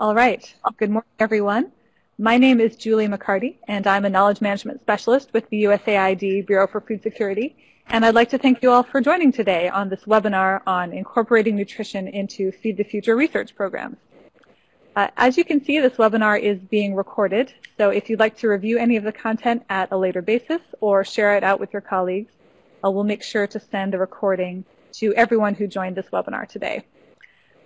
All right. Good morning, everyone. My name is Julie McCarty, and I'm a Knowledge Management Specialist with the USAID Bureau for Food Security. And I'd like to thank you all for joining today on this webinar on incorporating nutrition into Feed the Future research programs. Uh, as you can see, this webinar is being recorded, so if you'd like to review any of the content at a later basis or share it out with your colleagues, uh, we'll make sure to send the recording to everyone who joined this webinar today.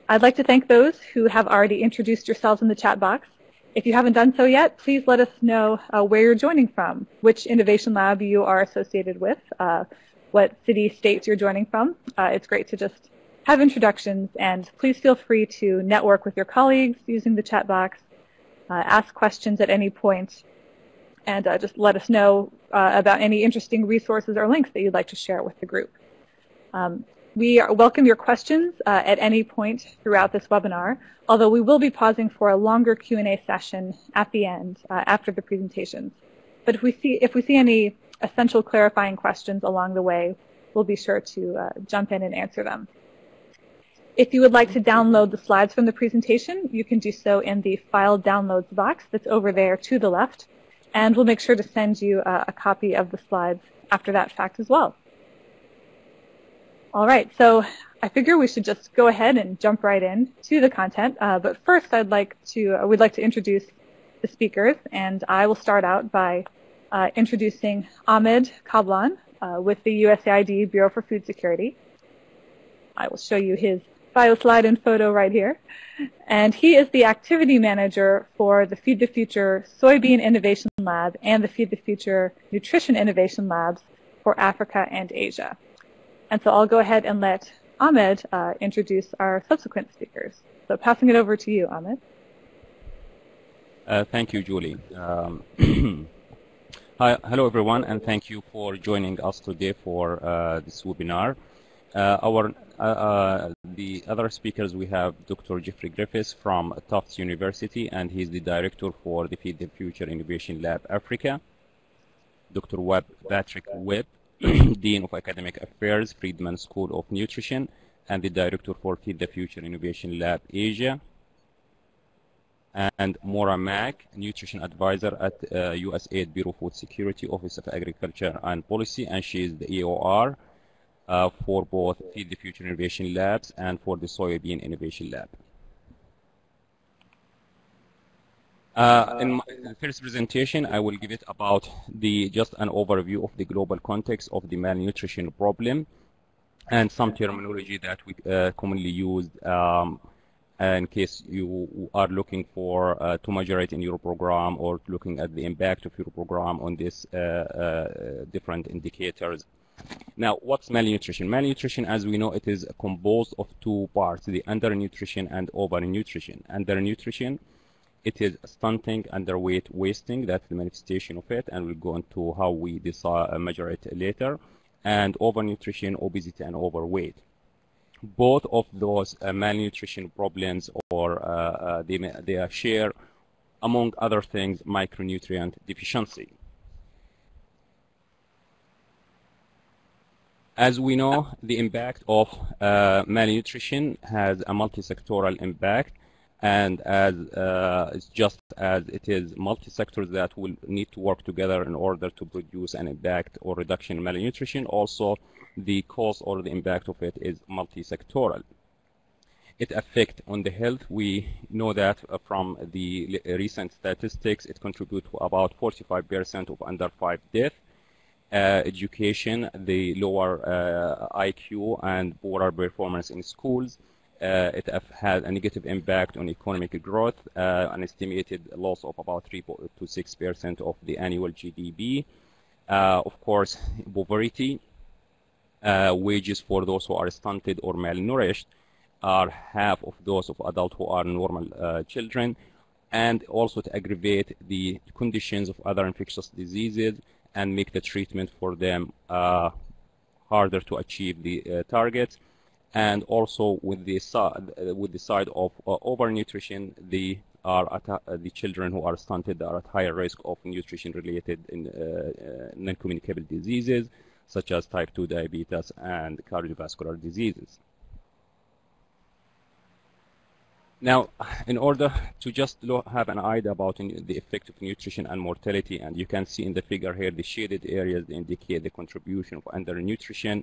I'd like to thank those who have already introduced yourselves in the chat box. If you haven't done so yet, please let us know uh, where you're joining from, which innovation lab you are associated with, uh, what city, states you're joining from. Uh, it's great to just have introductions, and please feel free to network with your colleagues using the chat box, uh, ask questions at any point, and uh, just let us know uh, about any interesting resources or links that you'd like to share with the group. Um, we welcome your questions uh, at any point throughout this webinar, although we will be pausing for a longer Q&A session at the end uh, after the presentations. But if we see if we see any essential clarifying questions along the way, we'll be sure to uh, jump in and answer them. If you would like to download the slides from the presentation, you can do so in the file downloads box that's over there to the left, and we'll make sure to send you uh, a copy of the slides after that fact as well. All right, so I figure we should just go ahead and jump right in to the content. Uh, but first, I'd like to uh, we'd like to introduce the speakers, and I will start out by uh, introducing Ahmed Kablan uh, with the USAID Bureau for Food Security. I will show you his bio slide and photo right here. And he is the activity manager for the Feed the Future Soybean Innovation Lab and the Feed the Future Nutrition Innovation Labs for Africa and Asia. And so I'll go ahead and let Ahmed uh, introduce our subsequent speakers. So passing it over to you, Ahmed. Uh, thank you, Julie. Um, hi, hello, everyone, and thank you for joining us today for uh, this webinar. Uh, our uh, uh, the other speakers we have Dr. Jeffrey Griffiths from Tufts University, and he's the director for the Feed the Future Innovation Lab Africa. Dr. Webb Patrick Webb Dean of Academic Affairs, Friedman School of Nutrition, and the Director for Feed the Future Innovation Lab Asia. And Maura Mack, Nutrition Advisor at uh, USAID Bureau of Food Security, Office of Agriculture and Policy, and she is the EOR uh, for both Feed the Future Innovation Labs and for the Soybean Innovation Lab. Uh, in my first presentation, I will give it about the just an overview of the global context of the malnutrition problem and some terminology that we uh, commonly use um, in case you are looking for uh, to measure it in your program or looking at the impact of your program on these uh, uh, different indicators. Now, what's malnutrition? Malnutrition, as we know, it is composed of two parts, the undernutrition and overnutrition. Undernutrition it is stunting, underweight, wasting. That's the manifestation of it, and we'll go into how we uh, measure it later. And overnutrition, obesity, and overweight. Both of those uh, malnutrition problems, or uh, uh they, they share, among other things, micronutrient deficiency. As we know, the impact of uh, malnutrition has a multi-sectoral impact and as uh, it's just as it is multi-sectors that will need to work together in order to produce an impact or reduction in malnutrition. Also, the cause or the impact of it is multi-sectoral. It affects on the health. We know that uh, from the recent statistics, it contributes to about 45% of under five death. Uh, education, the lower uh, IQ and poorer performance in schools, uh, it had a negative impact on economic growth, uh, an estimated loss of about 3 to 6 percent of the annual GDP. Uh, of course, poverty, wages for those who are stunted or malnourished are half of those of adults who are normal uh, children, and also to aggravate the conditions of other infectious diseases and make the treatment for them uh, harder to achieve the uh, targets and also with the side with the side of uh, overnutrition, the are at, uh, the children who are stunted are at higher risk of nutrition-related uh, non-communicable diseases such as type 2 diabetes and cardiovascular diseases. Now, in order to just have an idea about the effect of nutrition and mortality, and you can see in the figure here, the shaded areas indicate the contribution of undernutrition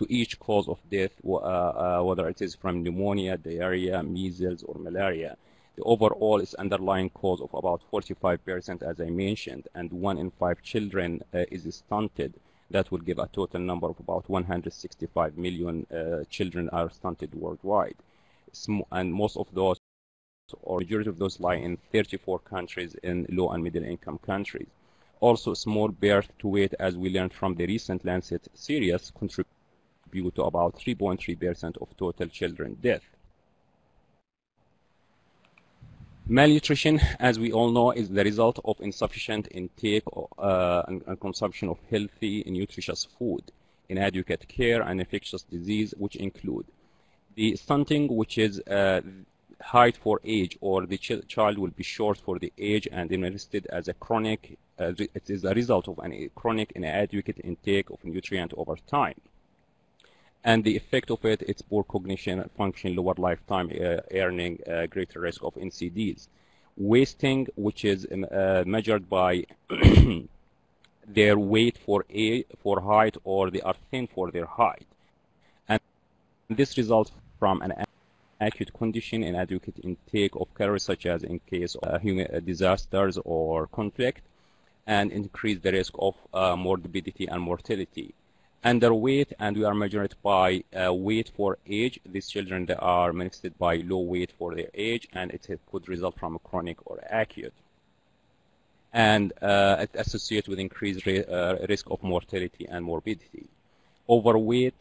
to each cause of death, uh, uh, whether it is from pneumonia, diarrhea, measles, or malaria. The overall is underlying cause of about 45%, as I mentioned, and one in five children uh, is stunted. That will give a total number of about 165 million children are stunted worldwide. And most of those or majority of those lie in 34 countries in low and middle income countries. Also, small birth to weight, as we learned from the recent Lancet series, contribute to about 3.3% of total children death. Malnutrition, as we all know, is the result of insufficient intake uh, and, and, consumption of healthy and nutritious food, inadequate care, and infectious disease, which include the stunting, which is uh, height for age or the ch child will be short for the age and invested as a chronic, uh, it is a result of a chronic inadequate intake of nutrient over time. And the effect of it, it's poor cognition, function, lower lifetime uh, earning, uh, greater risk of NCDs. Wasting, which is um, uh, measured by their weight for, a, for height or they are thin for their height. And this results from an acute condition and adequate intake of calories such as in case of uh, human uh, disasters or conflict and increase the risk of uh, morbidity and mortality. Underweight, and we are measuring it by uh, weight for age. These children they are manifested by low weight for their age, and it could result from chronic or acute. And uh, it associated with increased uh, risk of mortality and morbidity. Overweight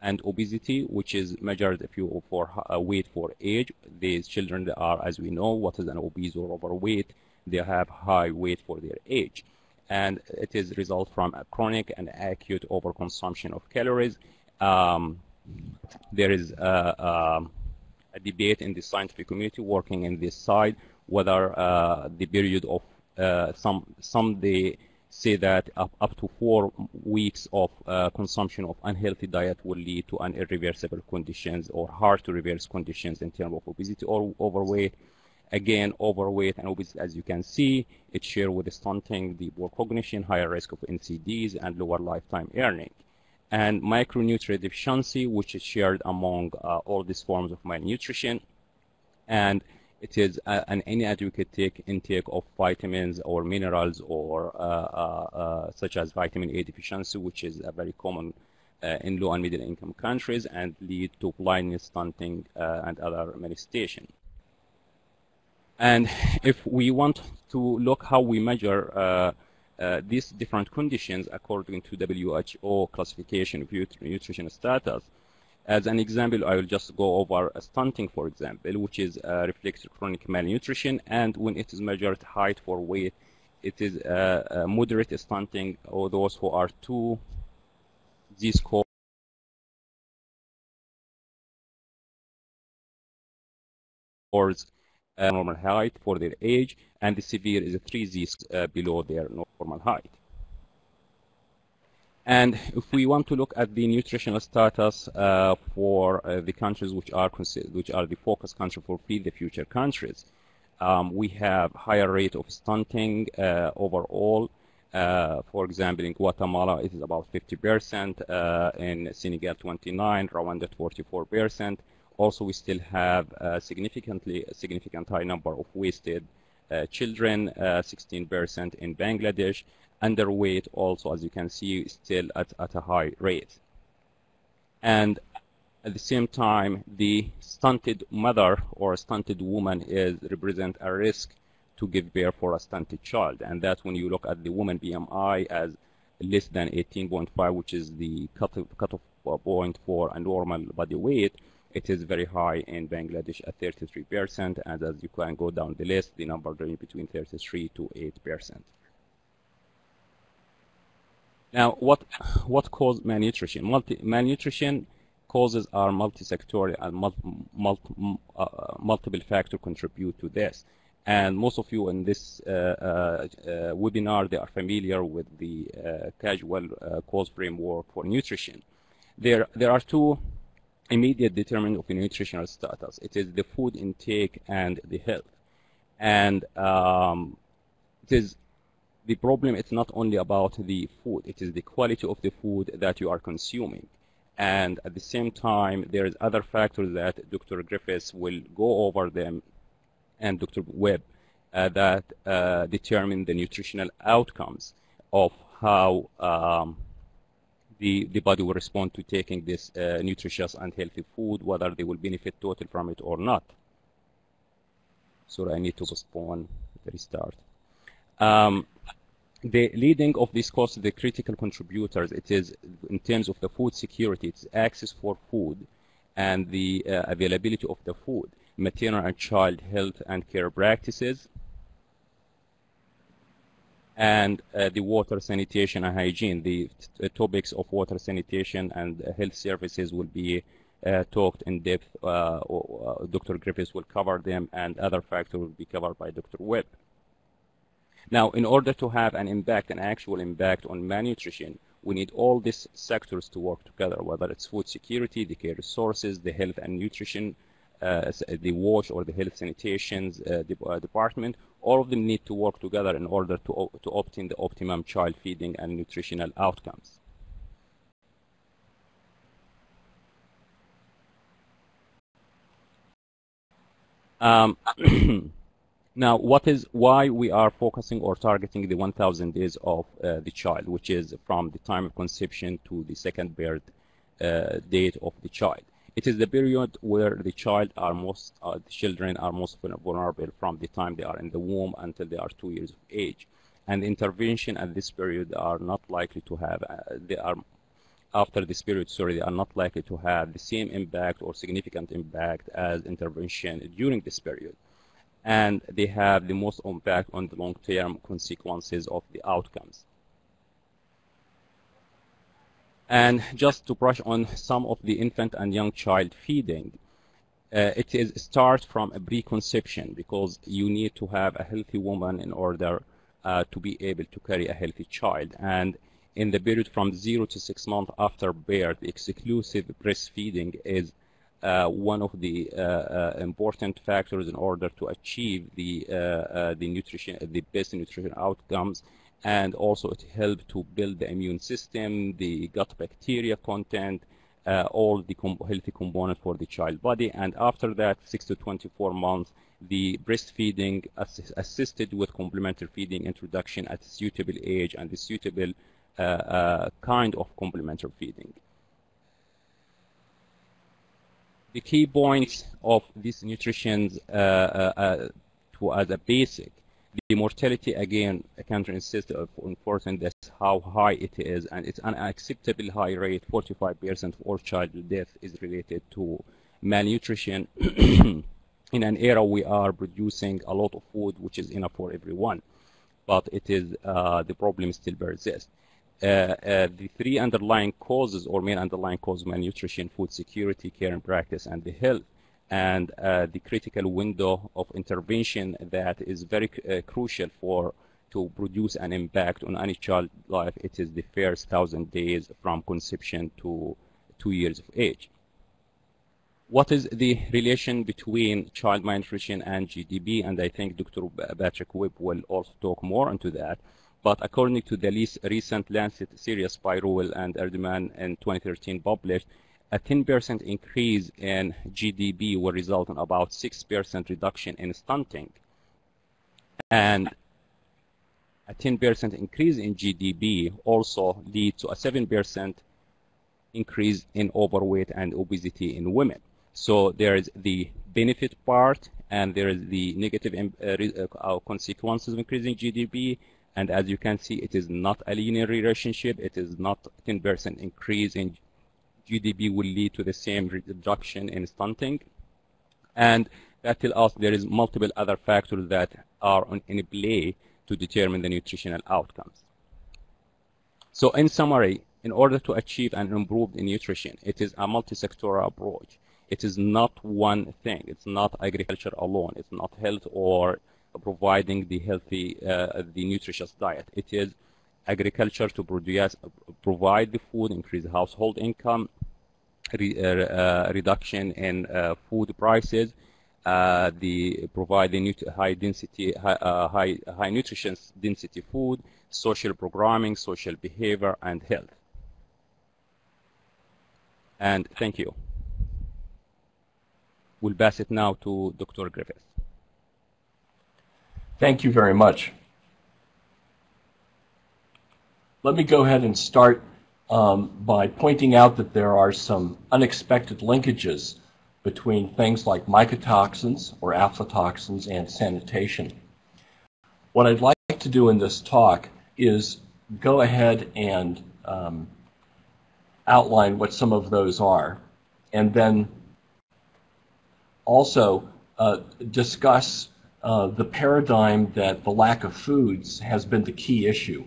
and obesity, which is measured if you for uh, weight for age. These children are, as we know, what is an obese or overweight. They have high weight for their age, and it is result from a chronic and acute overconsumption of calories. Um, there is a, a, debate in the scientific community working in this side whether uh, the period of uh, some some the say that up, up to four weeks of uh, consumption of unhealthy diet will lead to an irreversible conditions or hard to reverse conditions in terms of obesity or overweight. Again, overweight and obesity, as you can see, it shared with stunting, the poor cognition, higher risk of NCDs, and lower lifetime earning. And micronutrient deficiency, which is shared among uh, all these forms of malnutrition. And it is an inadequate intake of vitamins or minerals or uh, uh, uh, such as vitamin A deficiency, which is a very common in low and middle income countries and lead to blindness, stunting, and other manifestations. And if we want to look how we measure uh, uh, these different conditions according to WHO classification of nutrition status, as an example, I will just go over stunting, for example, which is uh, reflects chronic malnutrition, and when it is measured height for weight, it is uh, moderate stunting, or those who are two z-scores uh, normal height for their age, and the severe is 3 z uh, below their normal height. And if we want to look at the nutritional status uh, for uh, the countries which are which are the focus country for Feed the Future countries, um, we have higher rate of stunting uh, overall. Uh, for example, in Guatemala, it is about 50%. Uh, in Senegal, 29. Rwanda, 44%. Also, we still have a significantly a significant high number of wasted uh, children, 16% in Bangladesh, underweight also, as you can see, still at, at a high rate. And at the same time, the stunted mother or stunted woman is represent a risk to give birth for a stunted child. And that's when you look at the woman BMI as less than 18.5, which is the cutoff, cutoff point for a normal body weight. It is very high in Bangladesh at 33%, and as you can go down the list, the number range between 33 to 8%. Now, what what causes malnutrition? Multi, malnutrition causes are multi-sectorial and uh, multiple factors contribute to this. And most of you in this uh, uh, uh, webinar, they are familiar with the uh, casual uh, cause framework for nutrition. There, there are two immediate determinant of nutritional status. It is the food intake and the health. And um, it is the problem is not only about the food, it is the quality of the food that you are consuming. And at the same time, there is other factors that Dr. Griffiths will go over them and Dr. Webb uh, that uh, determine the nutritional outcomes of how um, the, the body will respond to taking this uh, nutritious and healthy food, whether they will benefit total from it or not. So I need to postpone the restart. Um, the leading of this cost, the critical contributors, it is in terms of the food security, it's access for food and the uh, availability of the food, maternal and child health and care practices, and uh, the water sanitation and hygiene. The uh, topics of water sanitation and health services will be uh, talked in depth. Uh, Dr. Griffiths will cover them, and other factors will be covered by Dr. Webb. Now, in order to have an impact, an actual impact on malnutrition, we need all these sectors to work together, whether it's food security, the care resources, the health and nutrition, uh, the wash or the health sanitation uh, department, all of them need to work together in order to, to obtain the optimum child feeding and nutritional outcomes. Um, now, what is why we are focusing or targeting the 1,000 days of uh, the child, which is from the time of conception to the second birth uh, date of the child? It is the period where the child are most, uh, the children are most vulnerable from the time they are in the womb until they are two years of age. And intervention at this period are not likely to have, uh, they are, after this period, sorry, they are not likely to have the same impact or significant impact as intervention during this period. And they have the most impact on the long-term consequences of the outcomes. And just to brush on some of the infant and young child feeding, uh, it is start from a preconception because you need to have a healthy woman in order uh, to be able to carry a healthy child. And in the period from zero to six months after birth, exclusive breastfeeding is uh, one of the uh, uh, important factors in order to achieve the uh, the nutrition, the best nutrition outcomes and also it helps to build the immune system, the gut bacteria content, uh, all the com healthy components for the child body. And after that, 6 to 24 months, the breastfeeding ass assisted with complementary feeding introduction at a suitable age and the suitable uh, uh, kind of complementary feeding. The key points of these nutrition uh, uh, uh, to, as a basic the mortality, again, I can't insist of enforcing this, how high it is, and it's an unacceptable high rate. 45% of all child death is related to malnutrition. in an era we are producing a lot of food, which is enough for everyone, but it is uh, the problem still persists. Uh, uh, the three underlying causes or main underlying causes of malnutrition, food security, care and practice, and the health and uh, the critical window of intervention that is very uh, crucial for to produce an impact on any child life. It is the first thousand days from conception to two years of age. What is the relation between child malnutrition and GDP? And I think Dr. Patrick Webb will also talk more into that. But according to the recent Lancet series by Ruel and Erdman in 2013 published, a 10% increase in GDP will result in about 6% reduction in stunting. And a 10% increase in GDP also leads to a 7% increase in overweight and obesity in women. So there is the benefit part and there is the negative uh, uh, consequences of increasing GDP. And as you can see, it is not a linear relationship. It is not 10% increase in GDP will lead to the same reduction in stunting. And that tells us there is multiple other factors that are on, in play to determine the nutritional outcomes. So in summary, in order to achieve an improved nutrition, it is a multi-sectoral approach. It is not one thing. It's not agriculture alone. It's not health or providing the healthy, uh, the nutritious diet. It is agriculture to produce, provide the food, increase household income, Uh, re, uh, reduction in uh, food prices, uh, the provide the high density, high, high, high nutrition density food, social programming, social behavior, and health. And thank you. We'll pass it now to Dr. Griffiths. Thank you very much. Let me go ahead and start um, by pointing out that there are some unexpected linkages between things like mycotoxins or aflatoxins and sanitation. What I'd like to do in this talk is go ahead and um, outline what some of those are, and then also uh, discuss uh, the paradigm that the lack of foods has been the key issue.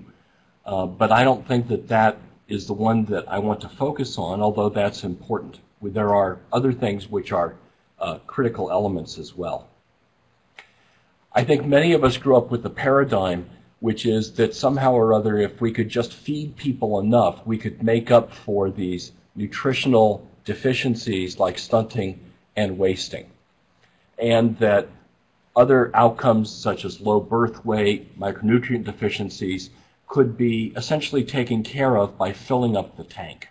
Uh, but I don't think that that is the one that I want to focus on, although that's important. There are other things which are uh, critical elements as well. I think many of us grew up with the paradigm which is that somehow or other, if we could just feed people enough, we could make up for these nutritional deficiencies like stunting and wasting. And that other outcomes such as low birth weight, micronutrient deficiencies could be essentially taken care of by filling up the tank.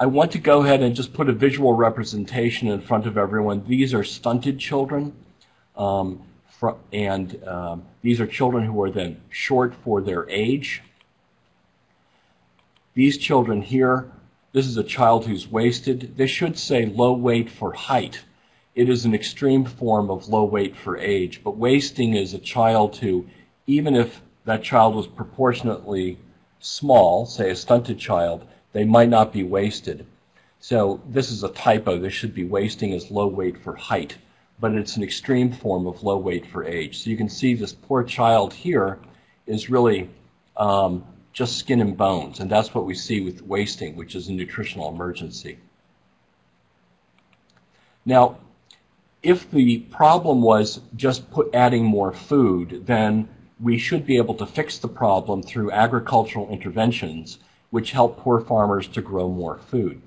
I want to go ahead and just put a visual representation in front of everyone. These are stunted children. Um, and um, these are children who are then short for their age. These children here, this is a child who's wasted. This should say low weight for height. It is an extreme form of low weight for age, but wasting is a child who, even if that child was proportionately small, say a stunted child, they might not be wasted. So this is a typo. This should be wasting as low weight for height but it's an extreme form of low weight for age. So you can see this poor child here is really um, just skin and bones, and that's what we see with wasting, which is a nutritional emergency. Now, if the problem was just put, adding more food, then we should be able to fix the problem through agricultural interventions which help poor farmers to grow more food.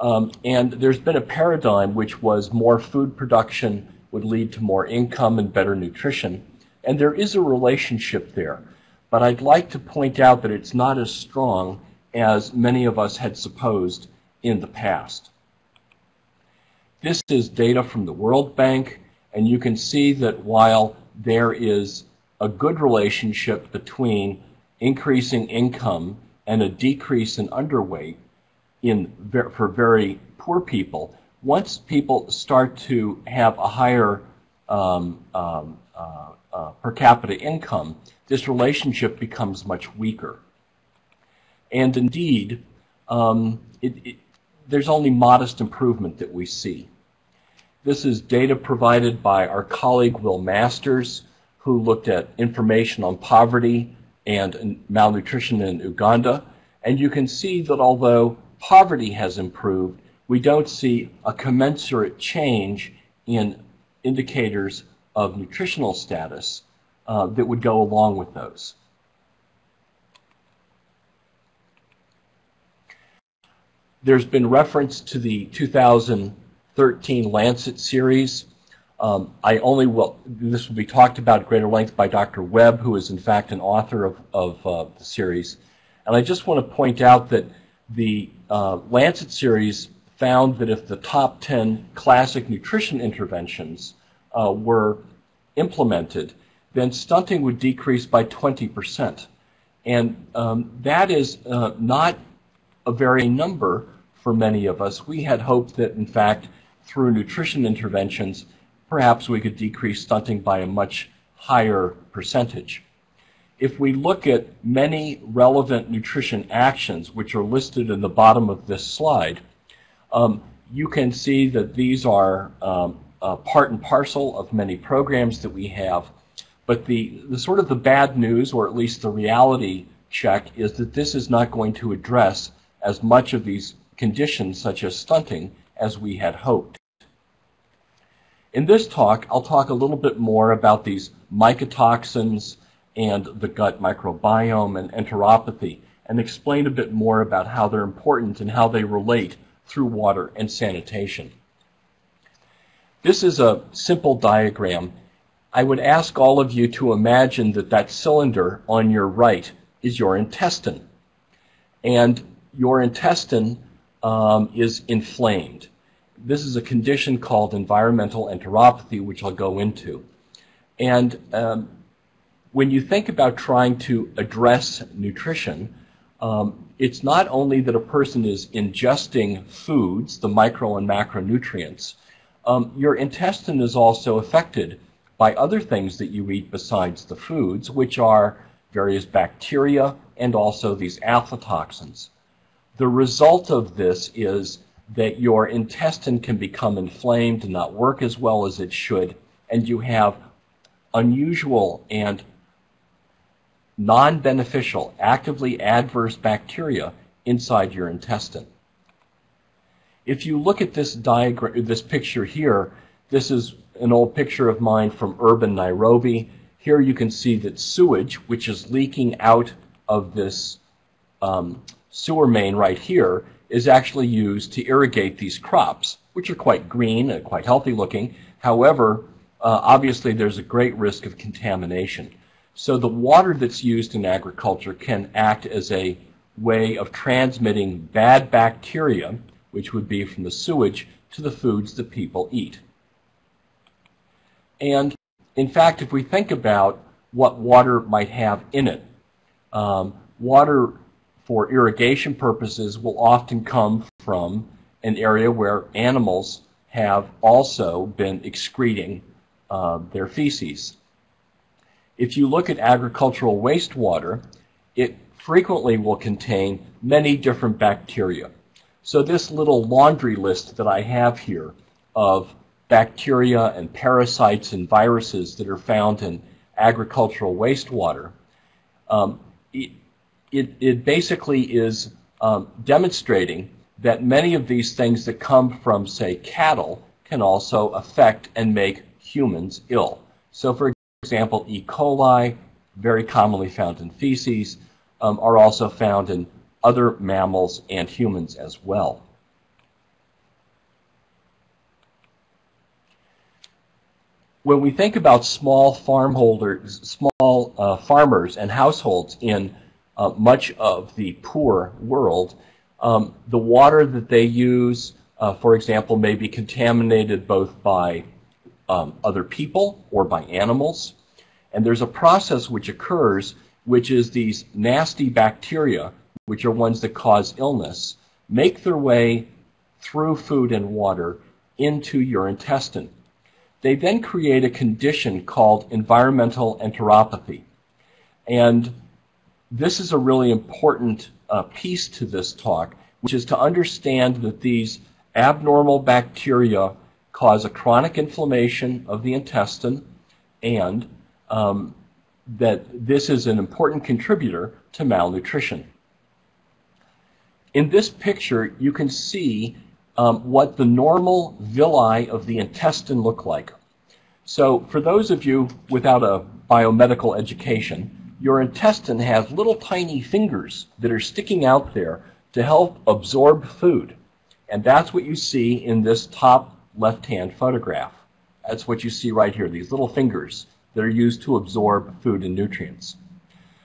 Um, and there's been a paradigm which was more food production would lead to more income and better nutrition. And there is a relationship there. But I'd like to point out that it's not as strong as many of us had supposed in the past. This is data from the World Bank, and you can see that while there is a good relationship between increasing income and a decrease in underweight, in for very poor people. Once people start to have a higher um, um, uh, uh, per capita income, this relationship becomes much weaker. And indeed, um, it, it, there's only modest improvement that we see. This is data provided by our colleague Will Masters, who looked at information on poverty and malnutrition in Uganda. And you can see that although poverty has improved, we don't see a commensurate change in indicators of nutritional status uh, that would go along with those. There's been reference to the 2013 Lancet series. Um, I only will, this will be talked about at greater length by Dr. Webb, who is in fact an author of, of uh, the series. And I just want to point out that the uh, Lancet series found that if the top 10 classic nutrition interventions uh, were implemented, then stunting would decrease by 20%. And um, that is uh, not a very number for many of us. We had hoped that, in fact, through nutrition interventions, perhaps we could decrease stunting by a much higher percentage if we look at many relevant nutrition actions, which are listed in the bottom of this slide, um, you can see that these are um, uh, part and parcel of many programs that we have. But the, the sort of the bad news, or at least the reality check, is that this is not going to address as much of these conditions, such as stunting, as we had hoped. In this talk, I'll talk a little bit more about these mycotoxins, and the gut microbiome and enteropathy. and explain a bit more about how they're important and how they relate through water and sanitation. This is a simple diagram. I would ask all of you to imagine that that cylinder on your right is your intestine. And your intestine um, is inflamed. This is a condition called environmental enteropathy, which I'll go into. And um, when you think about trying to address nutrition, um, it's not only that a person is ingesting foods, the micro and macronutrients, um, your intestine is also affected by other things that you eat besides the foods, which are various bacteria and also these aflatoxins. The result of this is that your intestine can become inflamed and not work as well as it should, and you have unusual and non-beneficial, actively adverse bacteria inside your intestine. If you look at this diagram, this picture here, this is an old picture of mine from urban Nairobi. Here you can see that sewage, which is leaking out of this um, sewer main right here, is actually used to irrigate these crops, which are quite green and quite healthy looking. However, uh, obviously there's a great risk of contamination. So the water that's used in agriculture can act as a way of transmitting bad bacteria, which would be from the sewage, to the foods that people eat. And in fact, if we think about what water might have in it, um, water for irrigation purposes will often come from an area where animals have also been excreting uh, their feces. If you look at agricultural wastewater, it frequently will contain many different bacteria. So this little laundry list that I have here of bacteria and parasites and viruses that are found in agricultural wastewater, um, it, it, basically is um, demonstrating that many of these things that come from, say, cattle can also affect and make humans ill. So, for example, E. coli, very commonly found in feces, um, are also found in other mammals and humans as well. When we think about small farmholders, small uh, farmers and households in uh, much of the poor world, um, the water that they use, uh, for example, may be contaminated both by um, other people or by animals. And there's a process which occurs, which is these nasty bacteria, which are ones that cause illness, make their way through food and water into your intestine. They then create a condition called environmental enteropathy. And this is a really important uh, piece to this talk, which is to understand that these abnormal bacteria cause a chronic inflammation of the intestine and um, that this is an important contributor to malnutrition. In this picture, you can see um, what the normal villi of the intestine look like. So for those of you without a biomedical education, your intestine has little tiny fingers that are sticking out there to help absorb food. And that's what you see in this top left-hand photograph. That's what you see right here, these little fingers that are used to absorb food and nutrients.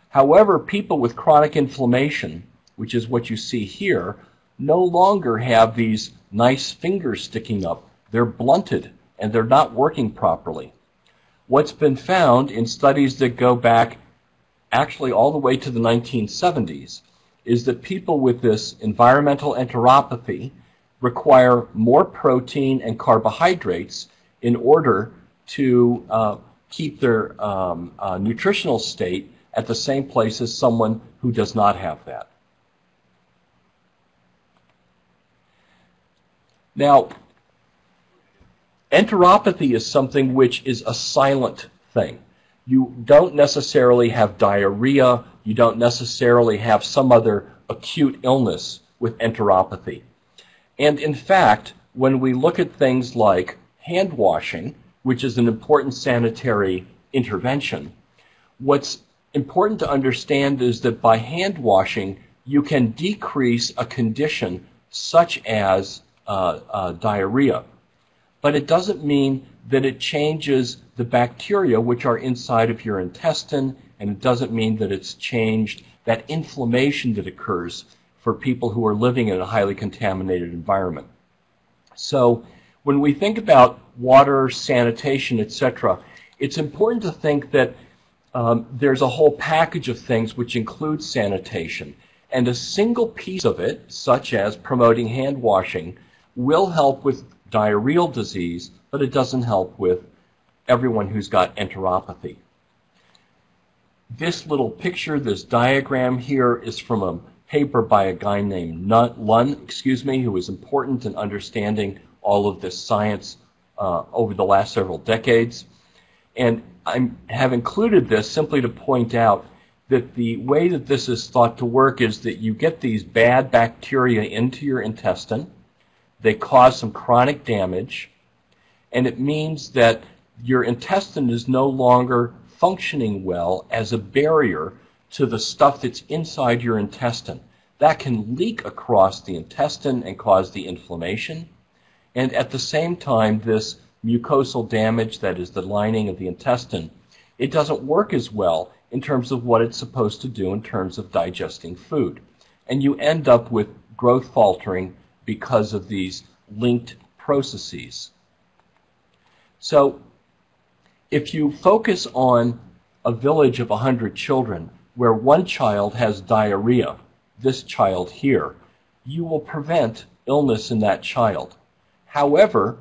However, people with chronic inflammation, which is what you see here, no longer have these nice fingers sticking up. They're blunted and they're not working properly. What's been found in studies that go back actually all the way to the 1970s is that people with this environmental enteropathy require more protein and carbohydrates in order to uh, keep their um, uh, nutritional state at the same place as someone who does not have that. Now, enteropathy is something which is a silent thing. You don't necessarily have diarrhea, you don't necessarily have some other acute illness with enteropathy. And in fact, when we look at things like hand washing, which is an important sanitary intervention, what's important to understand is that by hand washing, you can decrease a condition such as uh, uh, diarrhea. But it doesn't mean that it changes the bacteria which are inside of your intestine, and it doesn't mean that it's changed that inflammation that occurs for people who are living in a highly contaminated environment. So when we think about water, sanitation, etc., it's important to think that um, there's a whole package of things which includes sanitation. And a single piece of it, such as promoting hand washing, will help with diarrheal disease, but it doesn't help with everyone who's got enteropathy. This little picture, this diagram here, is from a paper by a guy named Lunn, excuse me, who was important in understanding all of this science uh, over the last several decades. And I have included this simply to point out that the way that this is thought to work is that you get these bad bacteria into your intestine. They cause some chronic damage, and it means that your intestine is no longer functioning well as a barrier to the stuff that's inside your intestine. That can leak across the intestine and cause the inflammation. And at the same time, this mucosal damage, that is the lining of the intestine, it doesn't work as well in terms of what it's supposed to do in terms of digesting food. And you end up with growth faltering because of these linked processes. So if you focus on a village of 100 children where one child has diarrhea, this child here, you will prevent illness in that child. However,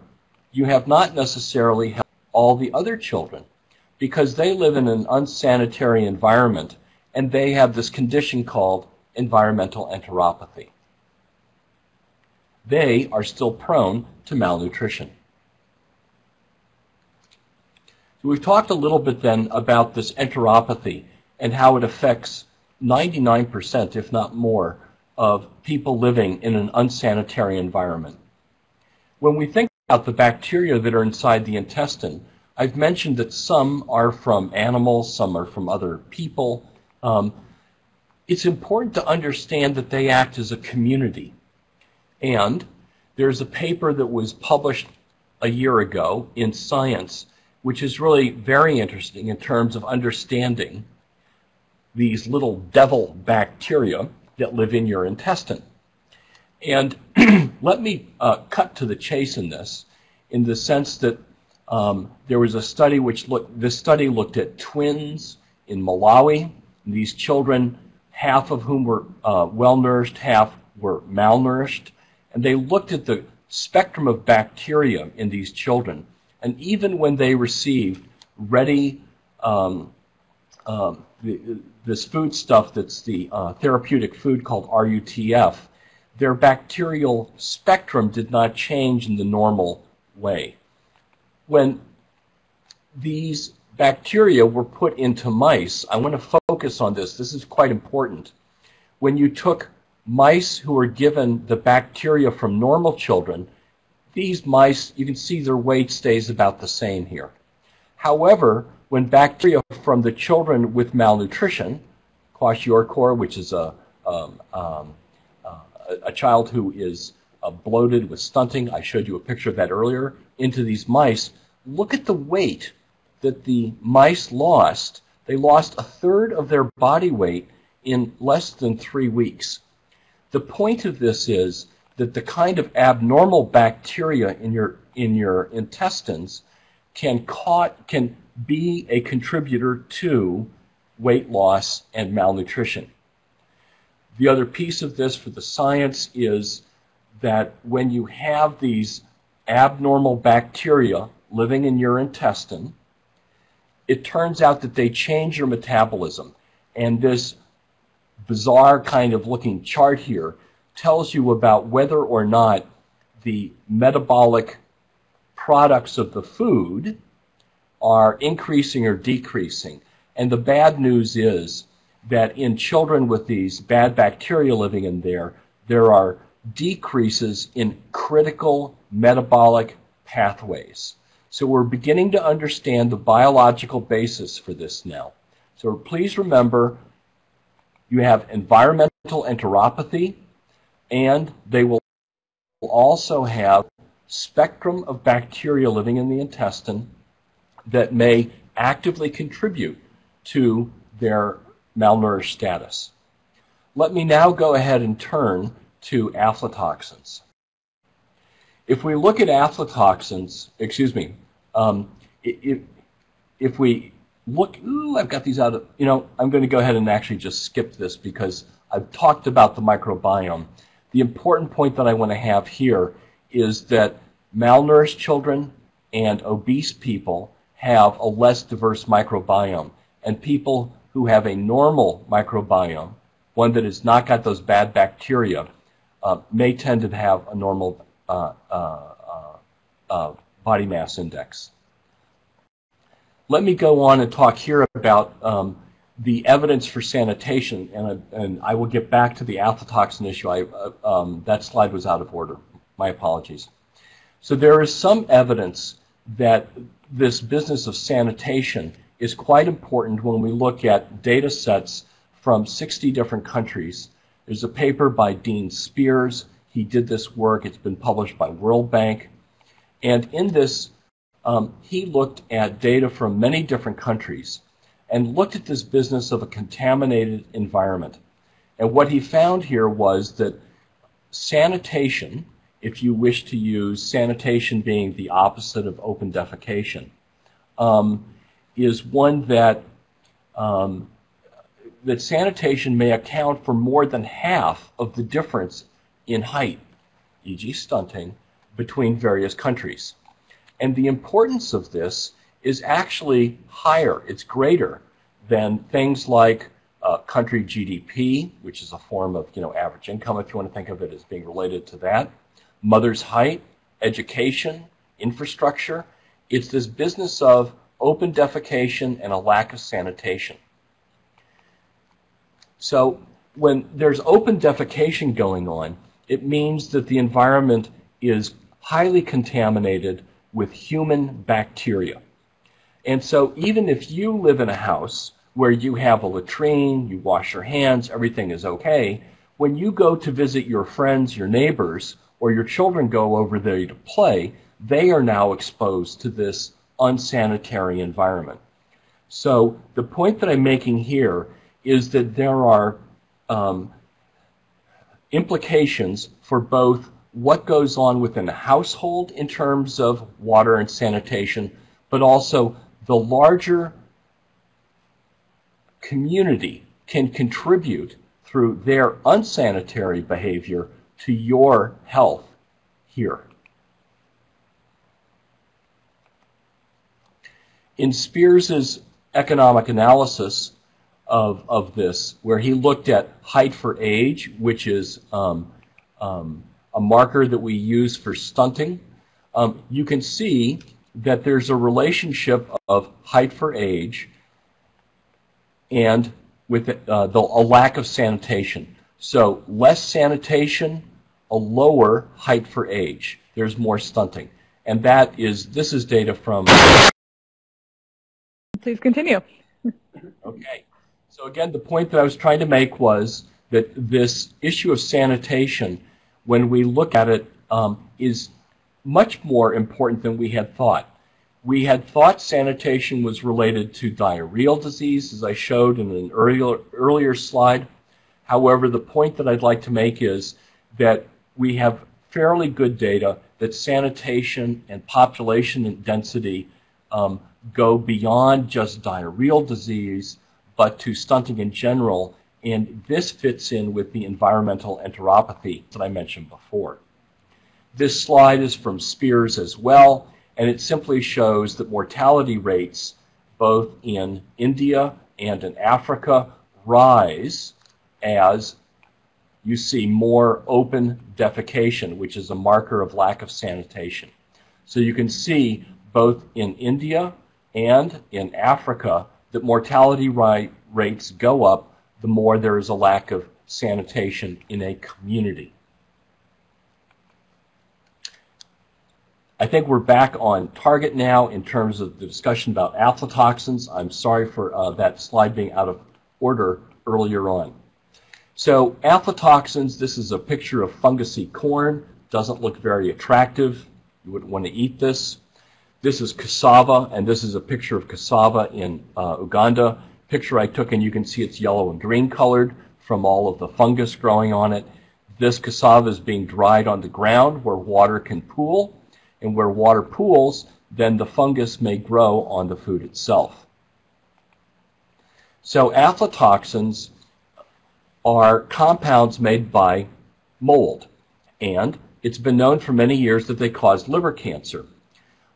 you have not necessarily helped all the other children because they live in an unsanitary environment and they have this condition called environmental enteropathy. They are still prone to malnutrition. So we've talked a little bit then about this enteropathy and how it affects 99%, if not more, of people living in an unsanitary environment. When we think about the bacteria that are inside the intestine, I've mentioned that some are from animals, some are from other people. Um, it's important to understand that they act as a community. And there's a paper that was published a year ago in Science, which is really very interesting in terms of understanding these little devil bacteria that live in your intestine. And let me uh, cut to the chase in this, in the sense that um, there was a study which looked, this study looked at twins in Malawi. These children, half of whom were uh, well nourished, half were malnourished. And they looked at the spectrum of bacteria in these children. And even when they received ready um, um, this food stuff that's the uh, therapeutic food called RUTF, their bacterial spectrum did not change in the normal way. When these bacteria were put into mice, I want to focus on this. This is quite important. When you took mice who were given the bacteria from normal children, these mice, you can see their weight stays about the same here. However, when bacteria from the children with malnutrition, kwashiorkor, which is a, um, um, uh, a child who is uh, bloated with stunting, I showed you a picture of that earlier, into these mice, look at the weight that the mice lost. They lost a third of their body weight in less than three weeks. The point of this is that the kind of abnormal bacteria in your in your intestines can caught can be a contributor to weight loss and malnutrition. The other piece of this for the science is that when you have these abnormal bacteria living in your intestine, it turns out that they change your metabolism. And this bizarre kind of looking chart here tells you about whether or not the metabolic products of the food are increasing or decreasing. And the bad news is that in children with these bad bacteria living in there, there are decreases in critical metabolic pathways. So we're beginning to understand the biological basis for this now. So please remember you have environmental enteropathy, and they will also have spectrum of bacteria living in the intestine that may actively contribute to their malnourished status. Let me now go ahead and turn to aflatoxins. If we look at aflatoxins, excuse me, um, if, if we look, ooh, I've got these out of, you know, I'm going to go ahead and actually just skip this because I've talked about the microbiome. The important point that I want to have here is that malnourished children and obese people have a less diverse microbiome. And people who have a normal microbiome, one that has not got those bad bacteria, uh, may tend to have a normal uh, uh, uh, body mass index. Let me go on and talk here about um, the evidence for sanitation, and, I, and I will get back to the aflatoxin issue. I, uh, um, that slide was out of order. My apologies. So there is some evidence that this business of sanitation is quite important when we look at data sets from 60 different countries. There's a paper by Dean Spears. He did this work. It's been published by World Bank. And in this um, he looked at data from many different countries and looked at this business of a contaminated environment. And what he found here was that sanitation, if you wish to use sanitation being the opposite of open defecation, um, is one that um, that sanitation may account for more than half of the difference in height, e.g., stunting, between various countries. And the importance of this is actually higher, it's greater than things like uh, country GDP, which is a form of you know average income, if you want to think of it as being related to that, mother's height, education, infrastructure. It's this business of open defecation and a lack of sanitation. So when there's open defecation going on, it means that the environment is highly contaminated with human bacteria. And so even if you live in a house where you have a latrine, you wash your hands, everything is okay, when you go to visit your friends, your neighbors, or your children go over there to play, they are now exposed to this unsanitary environment. So the point that I'm making here is that there are um, implications for both what goes on within a household in terms of water and sanitation, but also the larger community can contribute through their unsanitary behavior to your health here. In Spears's economic analysis of, of this, where he looked at height for age, which is um, um, a marker that we use for stunting, um, you can see that there's a relationship of height for age and with uh, the, a lack of sanitation. So less sanitation, a lower height for age. There's more stunting. And that is, this is data from. Please continue. okay. So again, the point that I was trying to make was that this issue of sanitation when we look at it, um, is much more important than we had thought. We had thought sanitation was related to diarrheal disease, as I showed in an earlier, earlier slide. However, the point that I'd like to make is that we have fairly good data that sanitation and population density um, go beyond just diarrheal disease, but to stunting in general and this fits in with the environmental enteropathy that I mentioned before. This slide is from Spears as well, and it simply shows that mortality rates both in India and in Africa rise as you see more open defecation, which is a marker of lack of sanitation. So you can see both in India and in Africa that mortality rates go up the more there is a lack of sanitation in a community. I think we're back on target now in terms of the discussion about aflatoxins. I'm sorry for uh, that slide being out of order earlier on. So aflatoxins, this is a picture of fungusy corn. Doesn't look very attractive. You wouldn't want to eat this. This is cassava, and this is a picture of cassava in uh, Uganda. Picture I took, and you can see it's yellow and green colored from all of the fungus growing on it. This cassava is being dried on the ground where water can pool, and where water pools, then the fungus may grow on the food itself. So aflatoxins are compounds made by mold, and it's been known for many years that they cause liver cancer.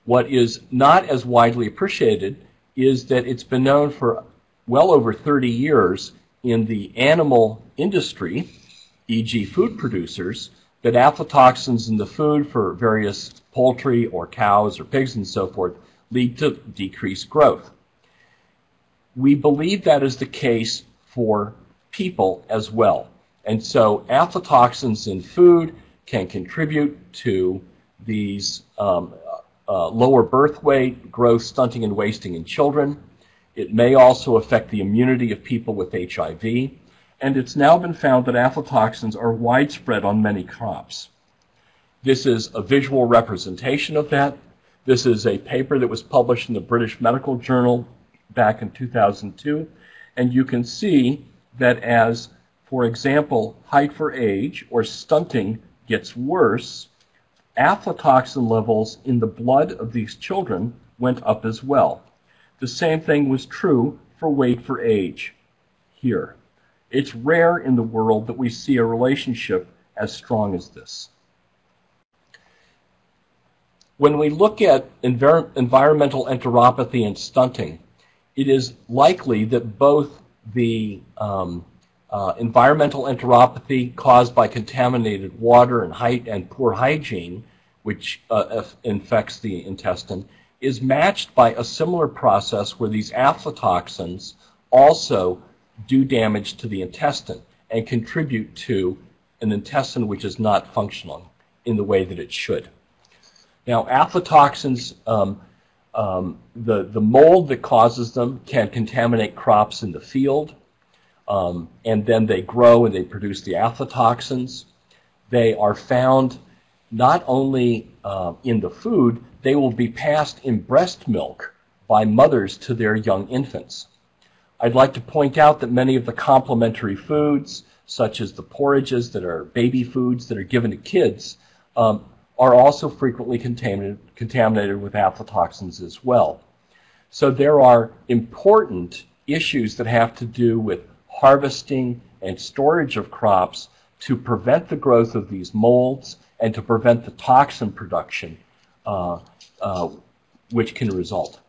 What is not as widely appreciated is that it's been known for well over 30 years in the animal industry, e.g. food producers, that aflatoxins in the food for various poultry or cows or pigs and so forth lead to decreased growth. We believe that is the case for people as well. And so aflatoxins in food can contribute to these um, uh, lower birth weight, growth, stunting, and wasting in children. It may also affect the immunity of people with HIV. And it's now been found that aflatoxins are widespread on many crops. This is a visual representation of that. This is a paper that was published in the British Medical Journal back in 2002. And you can see that as, for example, height for age or stunting gets worse, aflatoxin levels in the blood of these children went up as well. The same thing was true for weight for age here. It's rare in the world that we see a relationship as strong as this. When we look at envir environmental enteropathy and stunting, it is likely that both the um, uh, environmental enteropathy caused by contaminated water and height and poor hygiene, which uh, infects the intestine, is matched by a similar process where these aflatoxins also do damage to the intestine and contribute to an intestine which is not functioning in the way that it should. Now, aflatoxins, um, um, the, the mold that causes them can contaminate crops in the field, um, and then they grow and they produce the aflatoxins. They are found not only uh, in the food, they will be passed in breast milk by mothers to their young infants. I'd like to point out that many of the complementary foods, such as the porridges that are baby foods that are given to kids, um, are also frequently contaminated, contaminated with aflatoxins as well. So there are important issues that have to do with harvesting and storage of crops to prevent the growth of these molds and to prevent the toxin production uh, uh, which can result.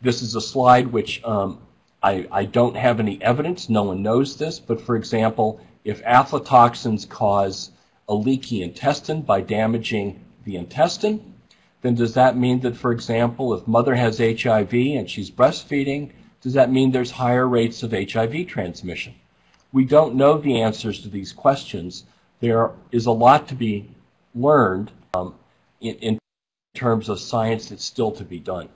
This is a slide which um, I, I, don't have any evidence, no one knows this, but for example, if aflatoxins cause a leaky intestine by damaging the intestine, then does that mean that, for example, if mother has HIV and she's breastfeeding, does that mean there's higher rates of HIV transmission? We don't know the answers to these questions. There is a lot to be learned um, in, in, terms of science that's still to be done.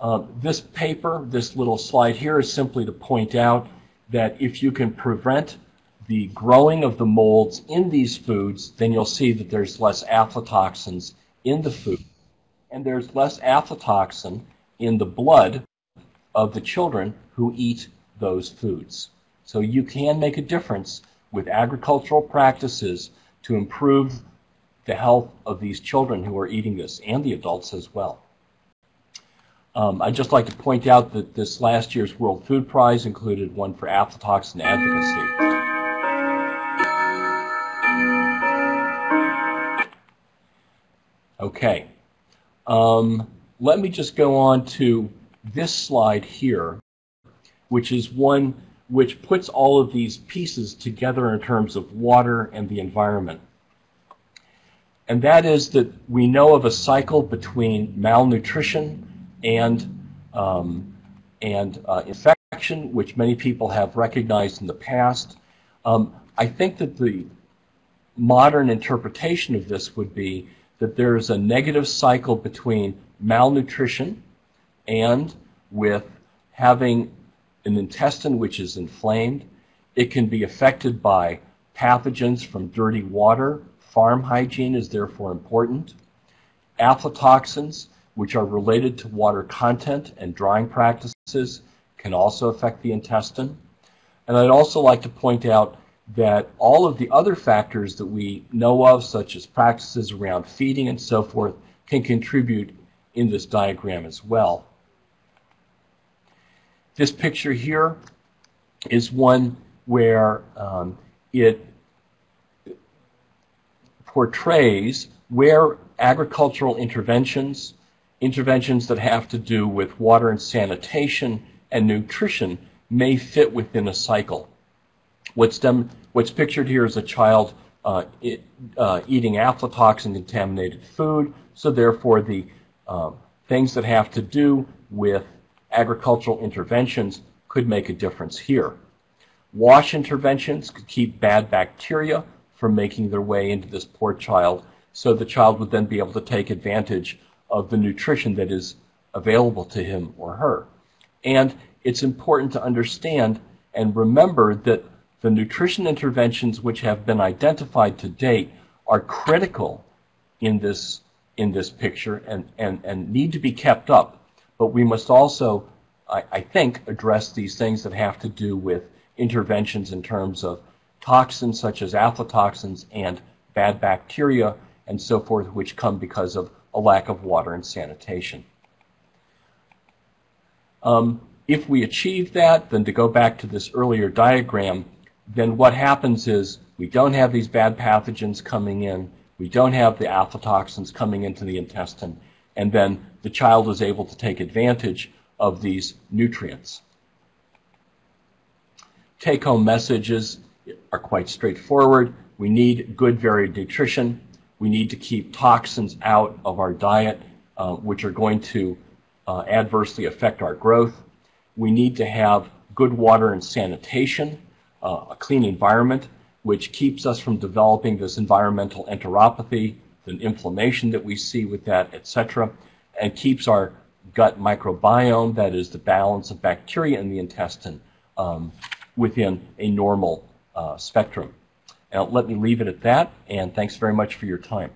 Um, this paper, this little slide here, is simply to point out that if you can prevent the growing of the molds in these foods, then you'll see that there's less aflatoxins in the food. And there's less aflatoxin in the blood of the children who eat those foods. So you can make a difference with agricultural practices to improve the health of these children who are eating this and the adults as well. Um, I'd just like to point out that this last year's World Food Prize included one for aflatoxin advocacy. Okay. Um, let me just go on to this slide here, which is one which puts all of these pieces together in terms of water and the environment. And that is that we know of a cycle between malnutrition and, um, and uh, infection, which many people have recognized in the past. Um, I think that the modern interpretation of this would be that there is a negative cycle between malnutrition and with having an intestine which is inflamed. It can be affected by pathogens from dirty water. Farm hygiene is therefore important. Aflatoxins, which are related to water content and drying practices, can also affect the intestine. And I'd also like to point out that all of the other factors that we know of, such as practices around feeding and so forth, can contribute in this diagram as well. This picture here is one where um, it portrays where agricultural interventions, interventions that have to do with water and sanitation and nutrition may fit within a cycle. What's, dem- what's pictured here is a child uh, it, uh, eating aflatoxin contaminated food, so therefore the um, things that have to do with agricultural interventions could make a difference here. Wash interventions could keep bad bacteria from making their way into this poor child, so the child would then be able to take advantage of the nutrition that is available to him or her. And it's important to understand and remember that the nutrition interventions which have been identified to date are critical in this in this picture and, and, and need to be kept up. But we must also, I, I think, address these things that have to do with interventions in terms of toxins such as aflatoxins and bad bacteria and so forth, which come because of a lack of water and sanitation. Um, if we achieve that, then to go back to this earlier diagram, then what happens is we don't have these bad pathogens coming in, we don't have the aflatoxins coming into the intestine, and then the child is able to take advantage of these nutrients. Take home messages are quite straightforward. We need good varied nutrition. We need to keep toxins out of our diet, uh, which are going to uh, adversely affect our growth. We need to have good water and sanitation, uh, a clean environment, which keeps us from developing this environmental enteropathy, the inflammation that we see with that, etc., and keeps our gut microbiome, that is the balance of bacteria in the intestine, um, within a normal uh, spectrum. Now, let me leave it at that, and thanks very much for your time.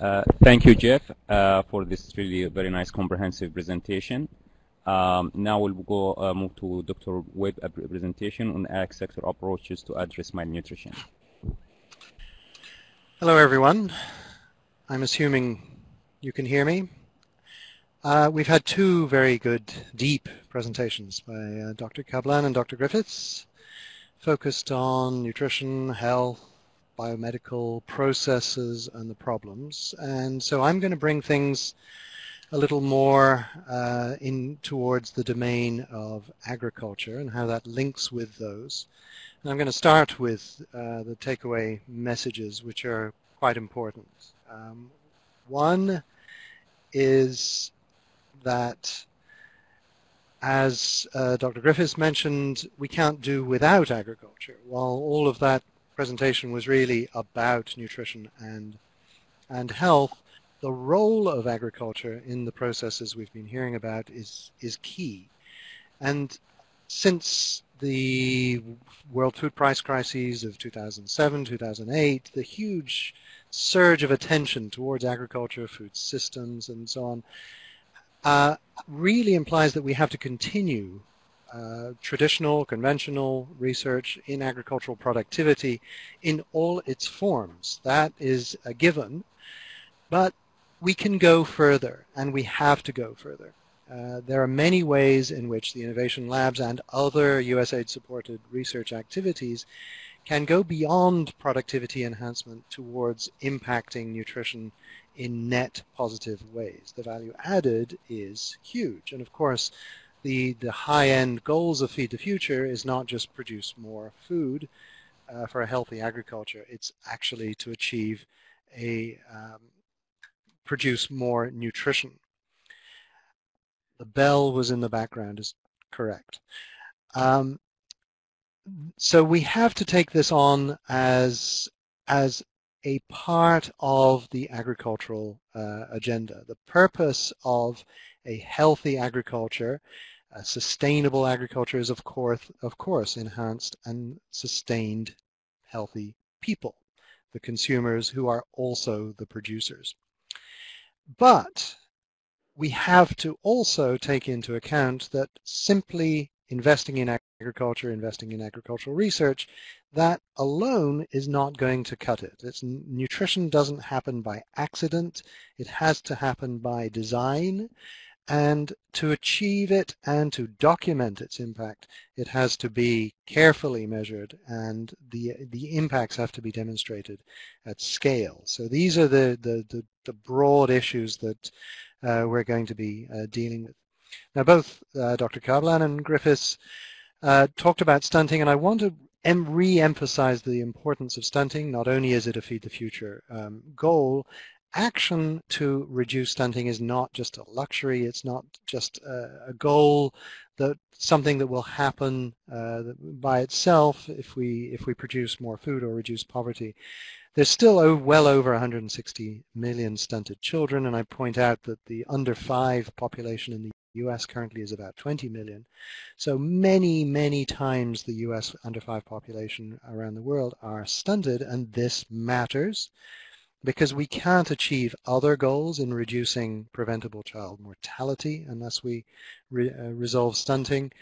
Uh, thank you, Jeff, uh, for this really very nice comprehensive presentation. Um, now we'll go uh, move to Dr. Webb presentation on ag sector approaches to address malnutrition. Hello, everyone. I'm assuming you can hear me. Uh, we've had two very good, deep presentations by uh, Dr. Kaplan and Dr. Griffiths, focused on nutrition, health, biomedical processes, and the problems. And so I'm going to bring things a little more uh, in towards the domain of agriculture and how that links with those. And I'm going to start with uh, the takeaway messages, which are quite important. Um, one is that, as uh, Dr. Griffiths mentioned, we can't do without agriculture. While all of that presentation was really about nutrition and and health, the role of agriculture in the processes we've been hearing about is is key. And since the world food price crises of 2007, 2008, the huge surge of attention towards agriculture, food systems, and so on, uh, really implies that we have to continue uh, traditional, conventional research in agricultural productivity in all its forms. That is a given, but we can go further, and we have to go further. Uh, there are many ways in which the innovation labs and other USAID-supported research activities can go beyond productivity enhancement towards impacting nutrition in net positive ways. The value added is huge. And of course, the, the high-end goals of Feed the Future is not just produce more food uh, for a healthy agriculture. It's actually to achieve a um, produce more nutrition. The bell was in the background is correct. Um, so we have to take this on as as a part of the agricultural uh, agenda. The purpose of a healthy agriculture, a sustainable agriculture is of course, of course enhanced and sustained healthy people, the consumers who are also the producers. But we have to also take into account that simply investing in agriculture, investing in agricultural research, that alone is not going to cut it. It's, nutrition doesn't happen by accident. It has to happen by design. And to achieve it and to document its impact, it has to be carefully measured and the, the impacts have to be demonstrated at scale. So these are the, the, the, the broad issues that uh, we're going to be uh, dealing with. Now both uh, Dr. Kaplan and Griffiths uh, talked about stunting and I want to re-emphasize the importance of stunting. Not only is it a Feed the Future um, goal, action to reduce stunting is not just a luxury. It's not just a, a goal that something that will happen uh, by itself if we if we produce more food or reduce poverty. There's still well over 160 million stunted children, and I point out that the under five population in the US currently is about 20 million. So many, many times the US under five population around the world are stunted, and this matters because we can't achieve other goals in reducing preventable child mortality unless we re, uh, resolve stunting.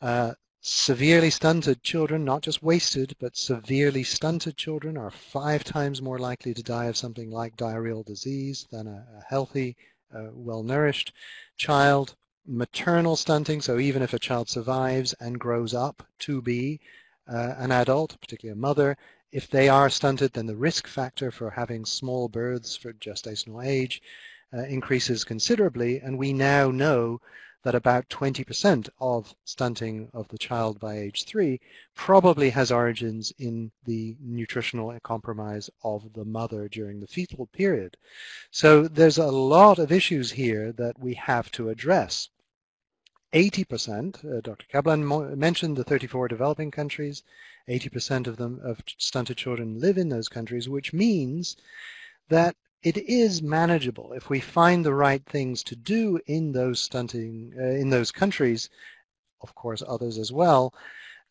Uh, severely stunted children, not just wasted, but severely stunted children are five times more likely to die of something like diarrheal disease than a, a healthy, uh, well-nourished child. Maternal stunting, so even if a child survives and grows up to be uh, an adult, particularly a mother, if they are stunted, then the risk factor for having small births for gestational age uh, increases considerably, and we now know that about 20% of stunting of the child by age three probably has origins in the nutritional compromise of the mother during the fetal period. So there's a lot of issues here that we have to address. 80%, uh, Dr. Kaplan mentioned the 34 developing countries, 80% of them of stunted children live in those countries, which means that it is manageable if we find the right things to do in those stunting uh, in those countries, of course others as well,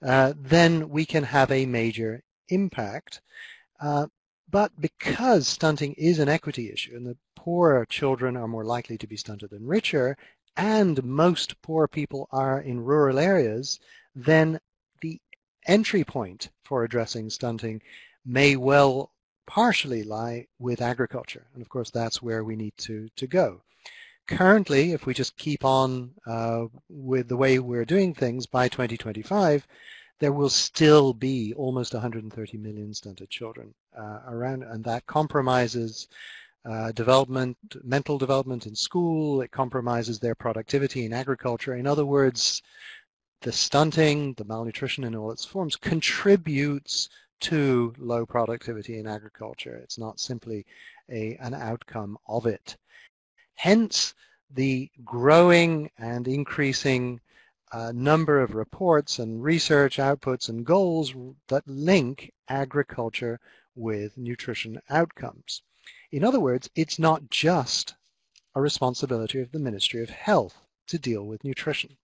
uh, then we can have a major impact. Uh, but because stunting is an equity issue and the poorer children are more likely to be stunted than richer, and most poor people are in rural areas, then the entry point for addressing stunting may well partially lie with agriculture. And of course, that's where we need to, to go. Currently, if we just keep on uh, with the way we're doing things by 2025, there will still be almost 130 million stunted children uh, around, and that compromises uh, development, mental development in school. It compromises their productivity in agriculture. In other words, the stunting, the malnutrition in all its forms contributes to low productivity in agriculture. It's not simply a, an outcome of it. Hence, the growing and increasing uh, number of reports and research outputs and goals that link agriculture with nutrition outcomes. In other words, it's not just a responsibility of the Ministry of Health to deal with nutrition.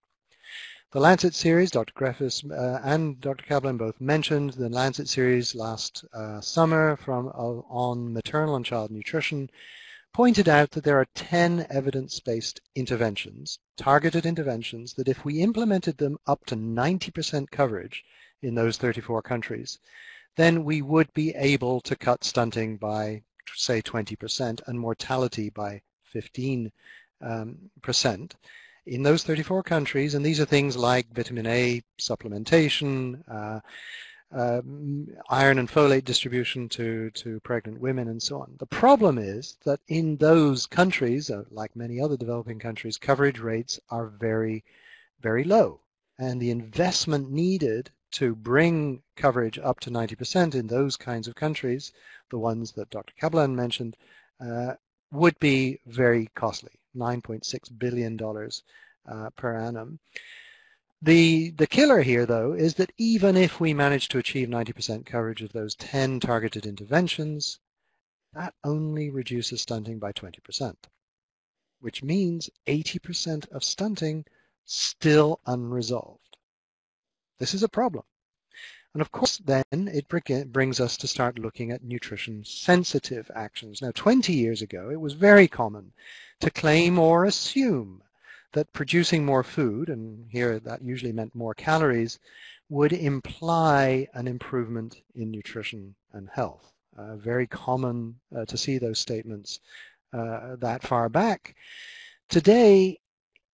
The Lancet series, Dr. Griffiths uh, and Dr. Kaplan both mentioned the Lancet series last uh, summer from uh, on maternal and child nutrition, pointed out that there are 10 evidence-based interventions, targeted interventions, that if we implemented them up to 90% coverage in those 34 countries, then we would be able to cut stunting by say 20% and mortality by 15%. Um, in those 34 countries, and these are things like vitamin A supplementation, uh, uh, iron and folate distribution to, to pregnant women and so on. The problem is that in those countries, uh, like many other developing countries, coverage rates are very, very low. And the investment needed to bring coverage up to 90% in those kinds of countries, the ones that Dr. Kaplan mentioned, uh, would be very costly, $9.6 billion uh, per annum. The, the killer here, though, is that even if we manage to achieve 90% coverage of those 10 targeted interventions, that only reduces stunting by 20%, which means 80% of stunting still unresolved. This is a problem. And of course, then it brings us to start looking at nutrition sensitive actions. Now, 20 years ago, it was very common to claim or assume that producing more food, and here that usually meant more calories, would imply an improvement in nutrition and health. Uh, very common uh, to see those statements uh, that far back. Today,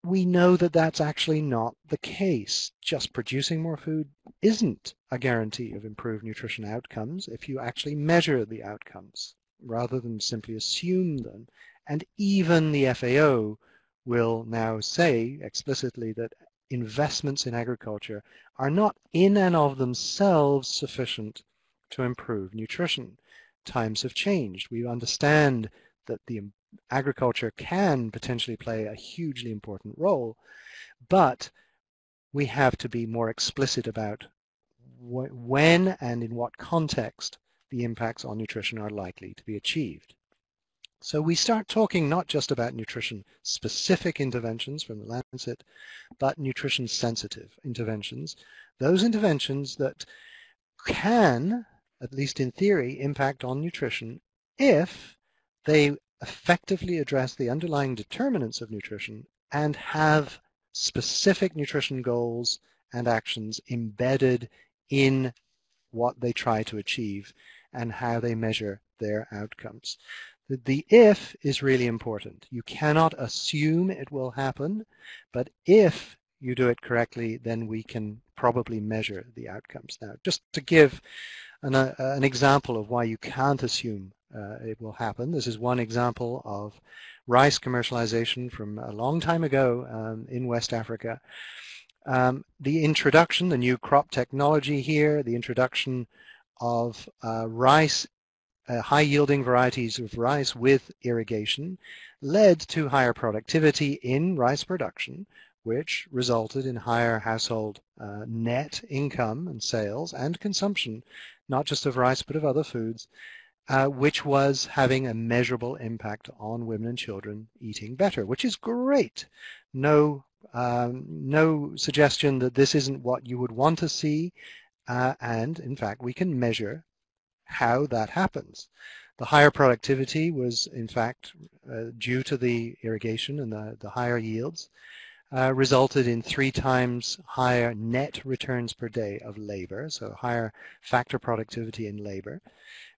we know that that's actually not the case. Just producing more food isn't a guarantee of improved nutrition outcomes if you actually measure the outcomes rather than simply assume them. And even the FAO will now say explicitly that investments in agriculture are not in and of themselves sufficient to improve nutrition. Times have changed. We understand that the agriculture can potentially play a hugely important role, but we have to be more explicit about when and in what context the impacts on nutrition are likely to be achieved. So we start talking not just about nutrition-specific interventions from the Lancet, but nutrition-sensitive interventions, those interventions that can, at least in theory, impact on nutrition if they effectively address the underlying determinants of nutrition and have specific nutrition goals and actions embedded in what they try to achieve and how they measure their outcomes. The, the if is really important. You cannot assume it will happen, but if you do it correctly, then we can probably measure the outcomes. Now, just to give an, uh, an example of why you can't assume uh, it will happen. This is one example of rice commercialization from a long time ago um, in West Africa. Um, the introduction, the new crop technology here, the introduction of uh, rice, uh, high-yielding varieties of rice with irrigation led to higher productivity in rice production, which resulted in higher household uh, net income and sales and consumption, not just of rice but of other foods, uh, which was having a measurable impact on women and children eating better, which is great. No, um, no suggestion that this isn't what you would want to see, uh, and in fact, we can measure how that happens. The higher productivity was, in fact, uh, due to the irrigation and the, the higher yields, uh, resulted in three times higher net returns per day of labor, so higher factor productivity in labor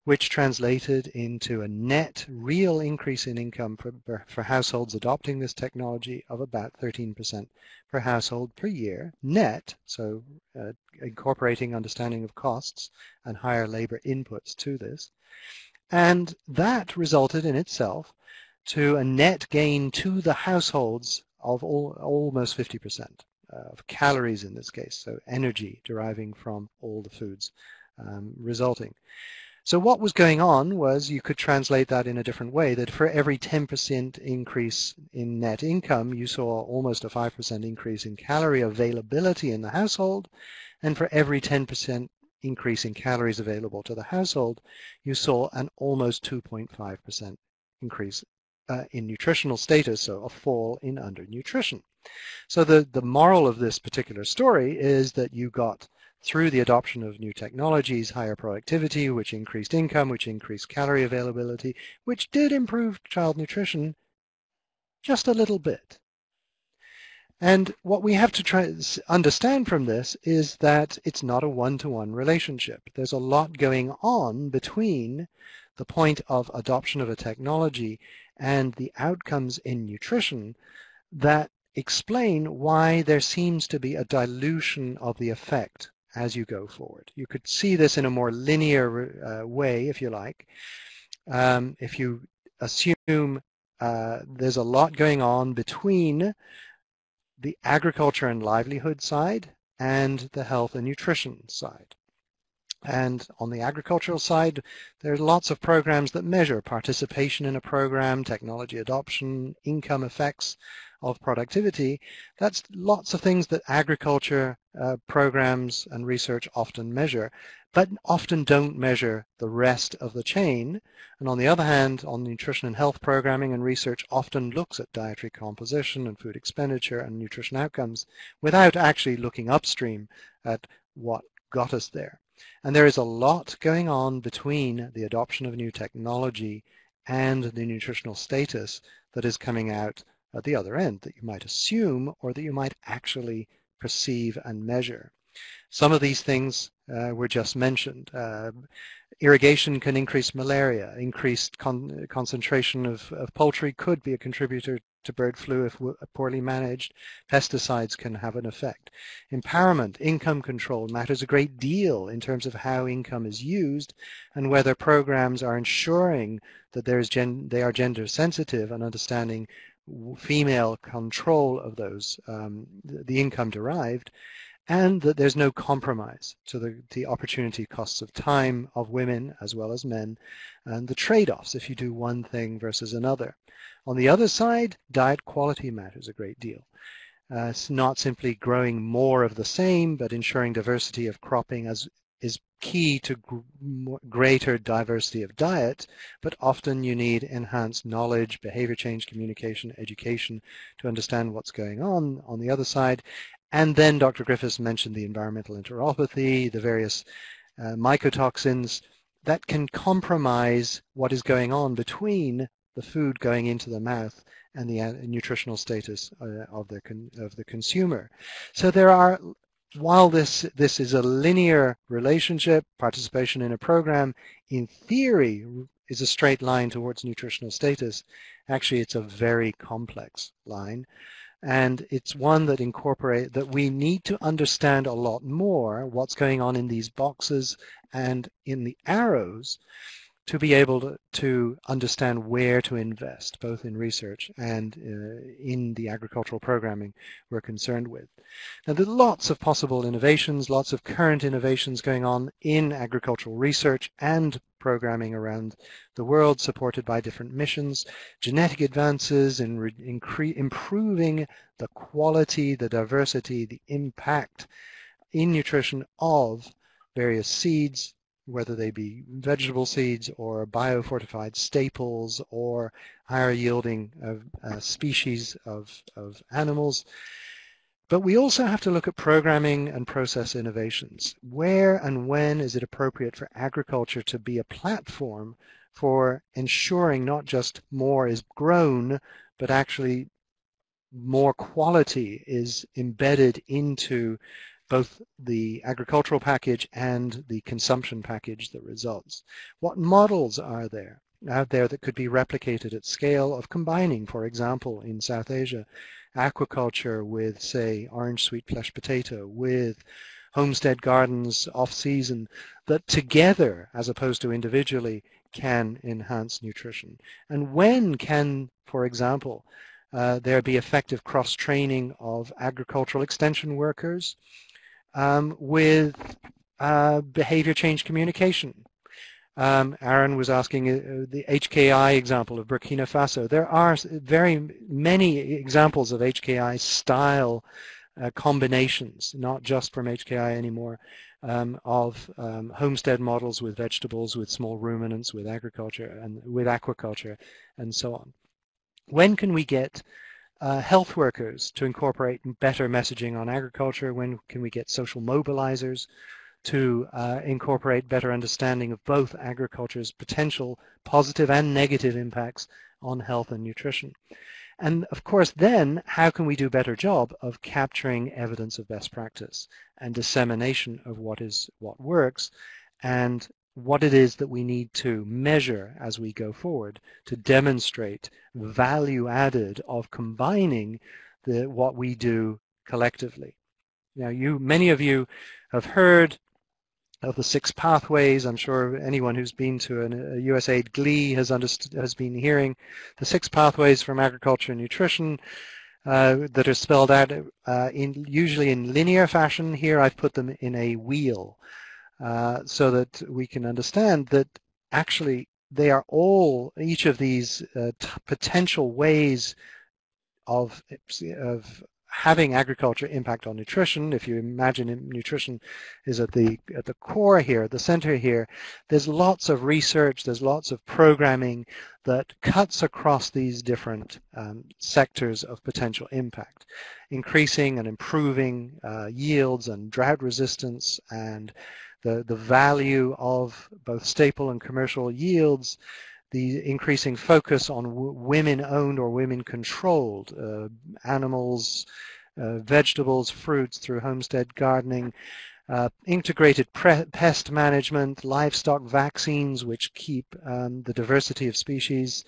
which translated into a net real increase in income for, for households adopting this technology of about 13% per household per year, net, so uh, incorporating understanding of costs and higher labor inputs to this. And that resulted in itself to a net gain to the households of all, almost 50% uh, of calories in this case, so energy deriving from all the foods um, resulting. So what was going on was you could translate that in a different way, that for every 10% increase in net income, you saw almost a 5% increase in calorie availability in the household, and for every 10% increase in calories available to the household, you saw an almost 2.5% increase uh, in nutritional status, so a fall in undernutrition. So the, the moral of this particular story is that you got through the adoption of new technologies, higher productivity, which increased income, which increased calorie availability, which did improve child nutrition just a little bit. And what we have to try understand from this is that it's not a one-to-one -one relationship. There's a lot going on between the point of adoption of a technology and the outcomes in nutrition that explain why there seems to be a dilution of the effect as you go forward. You could see this in a more linear uh, way, if you like. Um, if you assume uh, there's a lot going on between the agriculture and livelihood side and the health and nutrition side. And on the agricultural side, there are lots of programs that measure participation in a program, technology adoption, income effects of productivity, that's lots of things that agriculture uh, programs and research often measure, but often don't measure the rest of the chain. And on the other hand, on nutrition and health programming and research often looks at dietary composition and food expenditure and nutrition outcomes without actually looking upstream at what got us there. And there is a lot going on between the adoption of new technology and the nutritional status that is coming out at the other end that you might assume or that you might actually perceive and measure. Some of these things uh, were just mentioned. Uh, irrigation can increase malaria. Increased con concentration of, of poultry could be a contributor to bird flu if poorly managed. Pesticides can have an effect. Empowerment, income control matters a great deal in terms of how income is used and whether programs are ensuring that there is they are gender sensitive and understanding female control of those, um, the income derived, and that there's no compromise to the, the opportunity costs of time of women as well as men and the trade-offs if you do one thing versus another. On the other side, diet quality matters a great deal. Uh, it's not simply growing more of the same, but ensuring diversity of cropping as is key to greater diversity of diet, but often you need enhanced knowledge, behavior change, communication, education to understand what's going on on the other side, and then Dr. Griffiths mentioned the environmental enteropathy, the various uh, mycotoxins that can compromise what is going on between the food going into the mouth and the uh, nutritional status uh, of the of the consumer. So there are while this this is a linear relationship, participation in a program in theory is a straight line towards nutritional status. Actually, it's a very complex line and it's one that incorporate that we need to understand a lot more what's going on in these boxes and in the arrows to be able to, to understand where to invest, both in research and uh, in the agricultural programming we're concerned with. Now, there are lots of possible innovations, lots of current innovations going on in agricultural research and programming around the world, supported by different missions, genetic advances in improving the quality, the diversity, the impact in nutrition of various seeds, whether they be vegetable seeds or biofortified staples or higher yielding uh, species of, of animals. But we also have to look at programming and process innovations. Where and when is it appropriate for agriculture to be a platform for ensuring not just more is grown, but actually more quality is embedded into both the agricultural package and the consumption package that results. What models are there out there that could be replicated at scale of combining, for example, in South Asia, aquaculture with, say, orange sweet flesh potato, with homestead gardens off-season, that together, as opposed to individually, can enhance nutrition? And when can, for example, uh, there be effective cross-training of agricultural extension workers um, with uh, behavior change communication. Um, Aaron was asking uh, the HKI example of Burkina Faso. There are very many examples of HKI style uh, combinations, not just from HKI anymore, um, of um, homestead models with vegetables, with small ruminants, with agriculture, and with aquaculture, and so on. When can we get uh, health workers to incorporate better messaging on agriculture? When can we get social mobilizers to uh, incorporate better understanding of both agriculture's potential positive and negative impacts on health and nutrition? And of course, then how can we do a better job of capturing evidence of best practice and dissemination of what is what works and what it is that we need to measure as we go forward to demonstrate value added of combining the, what we do collectively. Now, you, many of you have heard of the six pathways. I'm sure anyone who's been to an, a USAID GLEE has, has been hearing the six pathways from agriculture and nutrition uh, that are spelled out uh, in usually in linear fashion. Here I've put them in a wheel. Uh, so that we can understand that actually they are all, each of these uh, potential ways of, of having agriculture impact on nutrition, if you imagine nutrition is at the at the core here, at the center here, there's lots of research, there's lots of programming that cuts across these different um, sectors of potential impact, increasing and improving uh, yields and drought resistance and the, the value of both staple and commercial yields, the increasing focus on women-owned or women-controlled uh, animals, uh, vegetables, fruits through homestead gardening, uh, integrated pest management, livestock vaccines which keep um, the diversity of species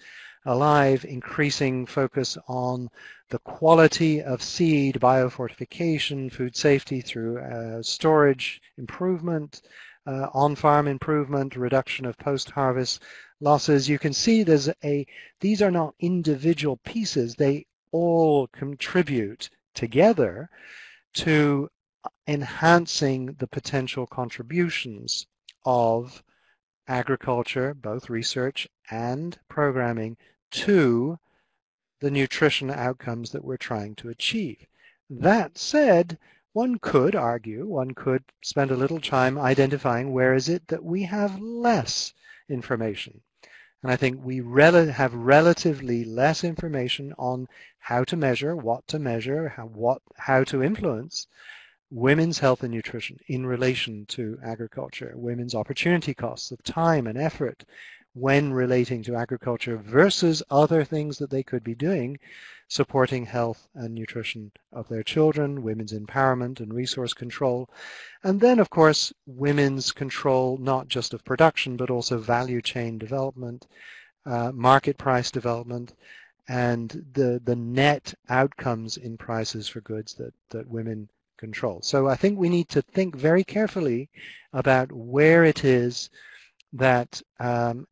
alive, increasing focus on the quality of seed, biofortification, food safety through uh, storage improvement, uh, on-farm improvement, reduction of post-harvest losses. You can see there's a, these are not individual pieces. They all contribute together to enhancing the potential contributions of agriculture, both research and programming, to the nutrition outcomes that we're trying to achieve. That said, one could argue, one could spend a little time identifying where is it that we have less information. And I think we rel have relatively less information on how to measure, what to measure, how, what, how to influence women's health and nutrition in relation to agriculture, women's opportunity costs of time and effort when relating to agriculture versus other things that they could be doing supporting health and nutrition of their children, women's empowerment and resource control, and then of course women's control not just of production but also value chain development, uh, market price development, and the, the net outcomes in prices for goods that, that women control. So I think we need to think very carefully about where it is that um,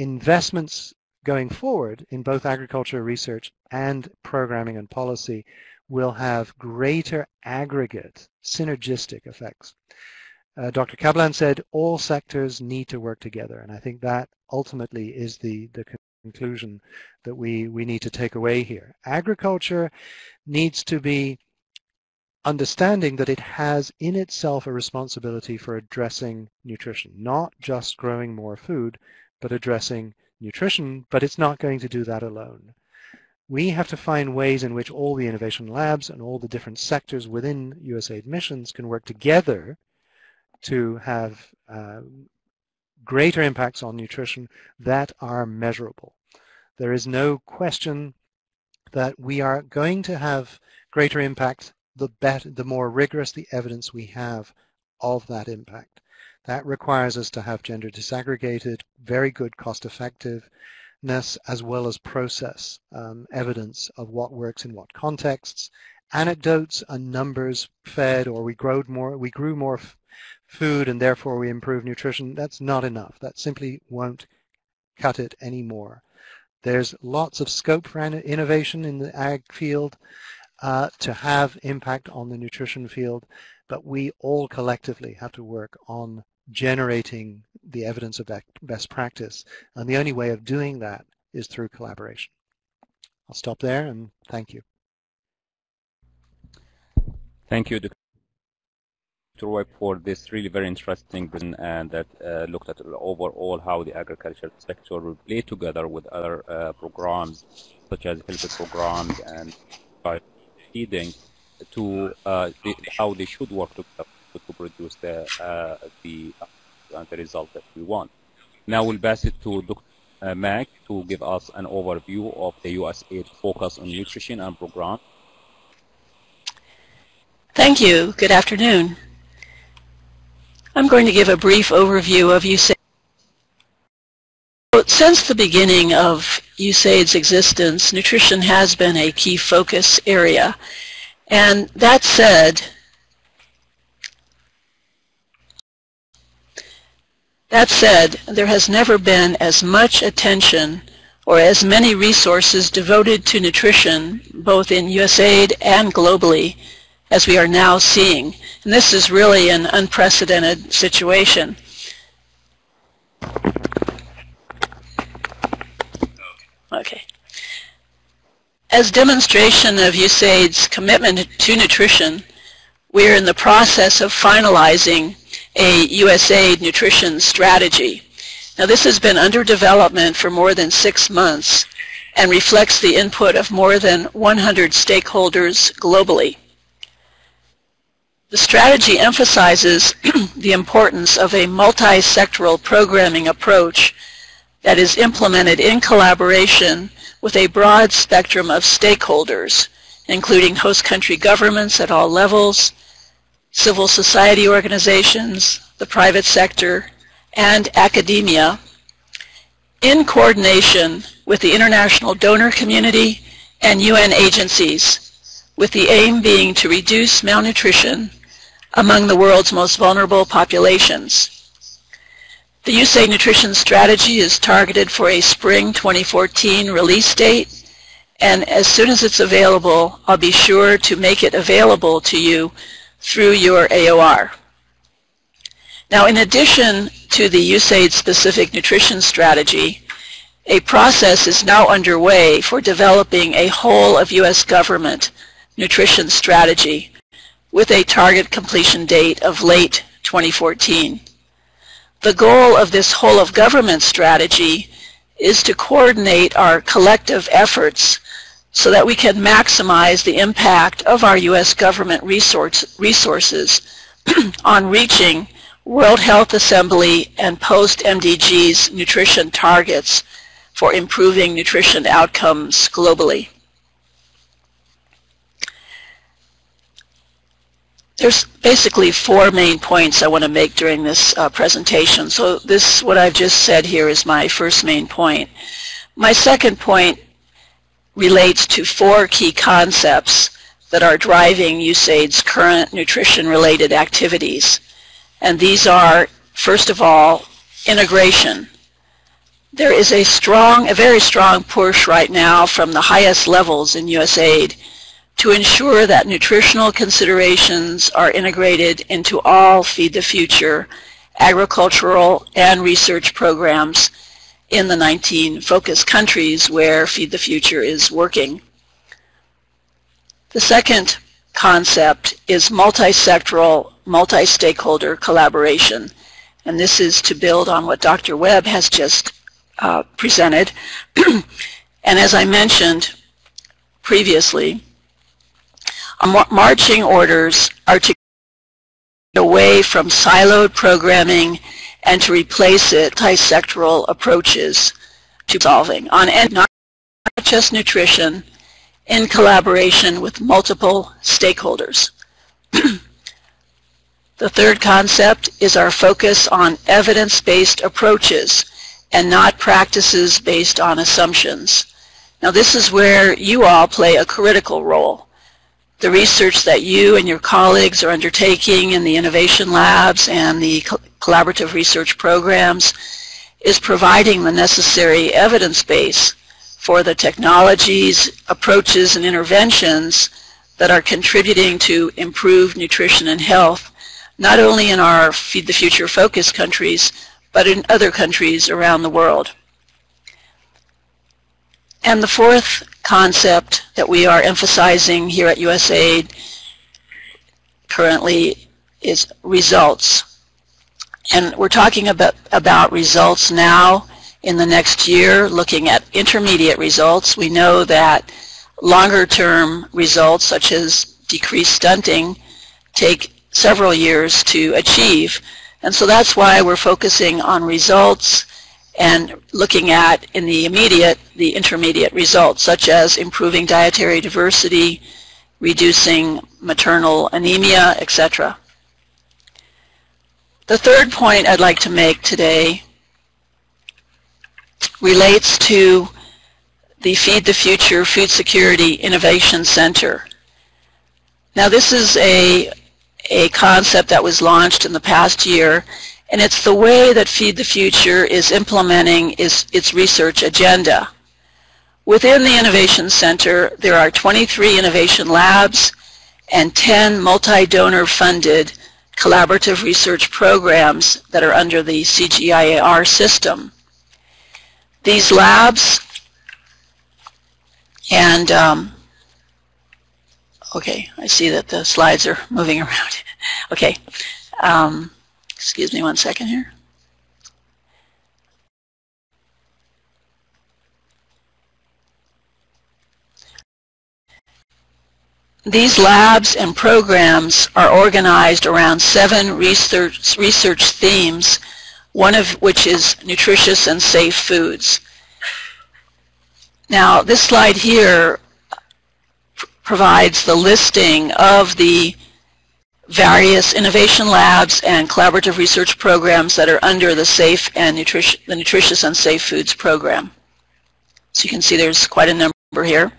investments going forward in both agriculture research and programming and policy will have greater aggregate synergistic effects. Uh, Dr. Kaplan said all sectors need to work together, and I think that ultimately is the, the conclusion that we, we need to take away here. Agriculture needs to be understanding that it has in itself a responsibility for addressing nutrition, not just growing more food, but addressing nutrition, but it's not going to do that alone. We have to find ways in which all the innovation labs and all the different sectors within USAID missions can work together to have uh, greater impacts on nutrition that are measurable. There is no question that we are going to have greater impact the better, the more rigorous the evidence we have of that impact. That requires us to have gender disaggregated, very good cost effectiveness, as well as process um, evidence of what works in what contexts, anecdotes and numbers fed or we grew more, we grew more food and therefore we improve nutrition. That's not enough. That simply won't cut it anymore. There's lots of scope for innovation in the ag field uh, to have impact on the nutrition field, but we all collectively have to work on generating the evidence of best practice. And the only way of doing that is through collaboration. I'll stop there and thank you. Thank you, Dr. Roy, for this really very interesting and that uh, looked at overall how the agriculture sector will play together with other uh, programs such as health programs and feeding to uh, how they should work together to produce the uh, the uh, the result that we want. Now we'll pass it to Dr. Mack to give us an overview of the USAID focus on nutrition and program. Thank you. Good afternoon. I'm going to give a brief overview of USAID. Since the beginning of USAID's existence, nutrition has been a key focus area. And that said, That said, there has never been as much attention or as many resources devoted to nutrition, both in USAID and globally, as we are now seeing. And this is really an unprecedented situation. Okay. As demonstration of USAID's commitment to nutrition, we're in the process of finalizing a USAID nutrition strategy. Now this has been under development for more than six months and reflects the input of more than 100 stakeholders globally. The strategy emphasizes the importance of a multi-sectoral programming approach that is implemented in collaboration with a broad spectrum of stakeholders, including host country governments at all levels, civil society organizations, the private sector, and academia in coordination with the international donor community and UN agencies, with the aim being to reduce malnutrition among the world's most vulnerable populations. The USAID Nutrition Strategy is targeted for a spring 2014 release date, and as soon as it's available, I'll be sure to make it available to you through your AOR. Now, in addition to the USAID-specific nutrition strategy, a process is now underway for developing a whole of U.S. government nutrition strategy with a target completion date of late 2014. The goal of this whole of government strategy is to coordinate our collective efforts so that we can maximize the impact of our U.S. government resource, resources on reaching World Health Assembly and post-MDGs nutrition targets for improving nutrition outcomes globally. There's basically four main points I want to make during this uh, presentation. So this, what I've just said here is my first main point. My second point relates to four key concepts that are driving USAID's current nutrition-related activities. And these are, first of all, integration. There is a strong, a very strong push right now from the highest levels in USAID to ensure that nutritional considerations are integrated into all Feed the Future agricultural and research programs in the 19 focus countries where Feed the Future is working. The second concept is multi-sectoral multi-stakeholder collaboration. And this is to build on what Dr. Webb has just uh, presented. and as I mentioned previously, marching orders are to get away from siloed programming and to replace it multi-sectoral approaches to solving on not just nutrition in collaboration with multiple stakeholders. The third concept is our focus on evidence-based approaches and not practices based on assumptions. Now this is where you all play a critical role. The research that you and your colleagues are undertaking in the innovation labs and the collaborative research programs is providing the necessary evidence base for the technologies, approaches, and interventions that are contributing to improved nutrition and health not only in our Feed the Future focus countries, but in other countries around the world. And the fourth concept that we are emphasizing here at USAID currently is results. And we're talking about, about results now in the next year, looking at intermediate results. We know that longer term results such as decreased stunting take several years to achieve. And so that's why we're focusing on results and looking at, in the immediate, the intermediate results, such as improving dietary diversity, reducing maternal anemia, etc. The third point I'd like to make today relates to the Feed the Future Food Security Innovation Center. Now this is a a concept that was launched in the past year, and it's the way that Feed the Future is implementing its, its research agenda. Within the Innovation Center, there are 23 innovation labs and 10 multi-donor funded collaborative research programs that are under the CGIAR system. These labs And um, okay, I see that the slides are moving around. okay, um, excuse me one second here. These labs and programs are organized around seven research, research themes, one of which is nutritious and safe foods. Now, this slide here provides the listing of the various innovation labs and collaborative research programs that are under the Safe and Nutrition, the Nutritious and Safe Foods program. So you can see there's quite a number here.